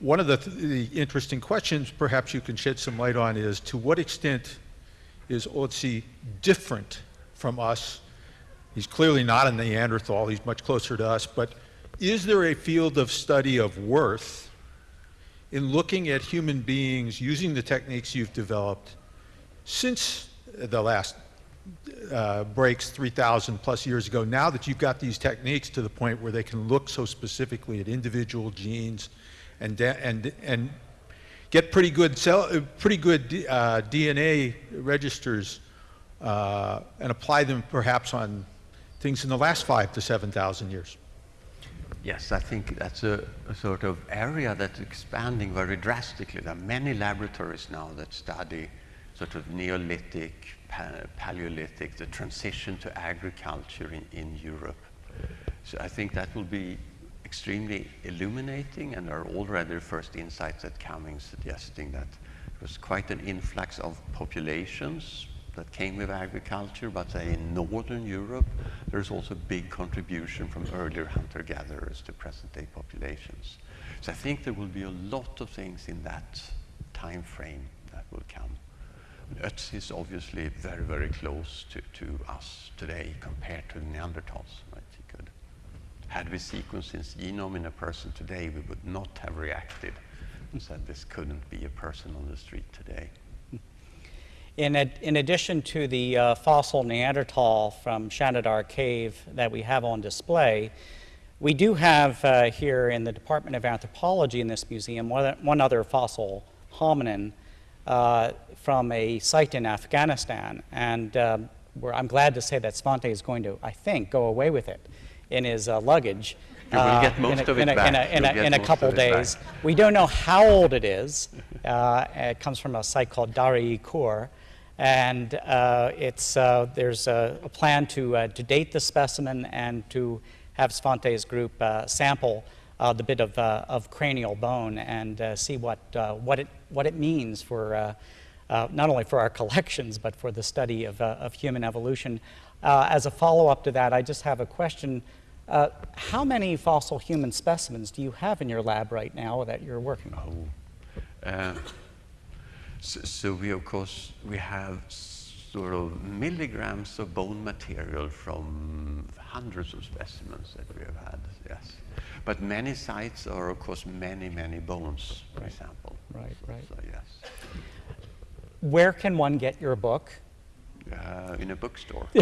One of the, the interesting questions perhaps you can shed some light on is to what extent is Otzi different from us? He's clearly not a Neanderthal, he's much closer to us, but is there a field of study of worth in looking at human beings using the techniques you've developed since the last uh, breaks 3,000 plus years ago, now that you've got these techniques to the point where they can look so specifically at individual genes and, and, and get pretty good, cell, uh, pretty good uh, DNA registers uh, and apply them perhaps on things in the last five to 7,000 years. Yes, I think that's a, a sort of area that's expanding very drastically. There are many laboratories now that study sort of Neolithic, Paleolithic, the transition to agriculture in, in Europe. So I think that will be extremely illuminating, and there are already first insights that coming suggesting that there was quite an influx of populations that came with agriculture, but say in northern Europe, there's also a big contribution from earlier hunter-gatherers to present-day populations. So I think there will be a lot of things in that time frame that will come. It is obviously very, very close to, to us today compared to the Neanderthals. Right? Could, had we sequenced his genome in a person today, we would not have reacted and said this couldn't be a person on the street today. In, ad- in addition to the uh, fossil Neanderthal from Shanidar Cave that we have on display, we do have uh, here in the Department of Anthropology in this museum one, one other fossil hominin uh, from a site in Afghanistan. And we're, I'm glad to say that Svante is going to, I think, go away with it in his uh, luggage. You will uh, get most in a, of it in a, back. In a, in a, in a couple it back. days. We don't know how old it is. Uh, it comes from a site called Dari Kur. And uh, it's, uh, there's a, a plan to, uh, to date the specimen and to have Svante's group uh, sample uh, the bit of, uh, of cranial bone and uh, see what, uh, what, it, what it means for uh, uh, not only for our collections, but for the study of, uh, of human evolution. Uh, as a follow-up to that, I just have a question. Uh, how many fossil human specimens do you have in your lab right now that you're working on? Uh, so, so we of course we have sort of milligrams of bone material from hundreds of specimens that we have had. Yes, but many sites are of course many many bones, for example. Right, right. So yes, Where can one get your book? Uh, in a bookstore.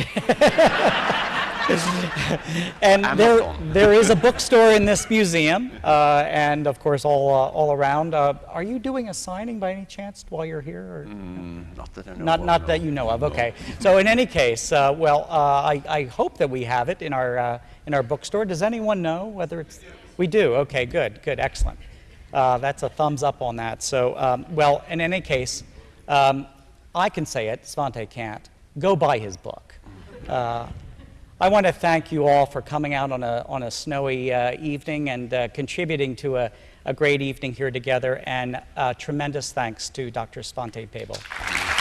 and there, there is a bookstore in this museum, uh, and of course all, uh, all around. Uh, are you doing a signing by any chance while you're here? Or? Mm, not that I know Not, of, not no. that you know of. No. Okay. So in any case, uh, well, uh, I, I hope that we have it in our uh, in our bookstore. Does anyone know whether it's? We do. Okay. Good. Good. Excellent. Uh, that's a thumbs up on that. So, um, well, in any case, um, I can say it. Svante can't. Go buy his book. Uh, I want to thank you all for coming out on a, on a snowy uh, evening and uh, contributing to a, a great evening here together. And uh, tremendous thanks to Dr. Svante Pääbo.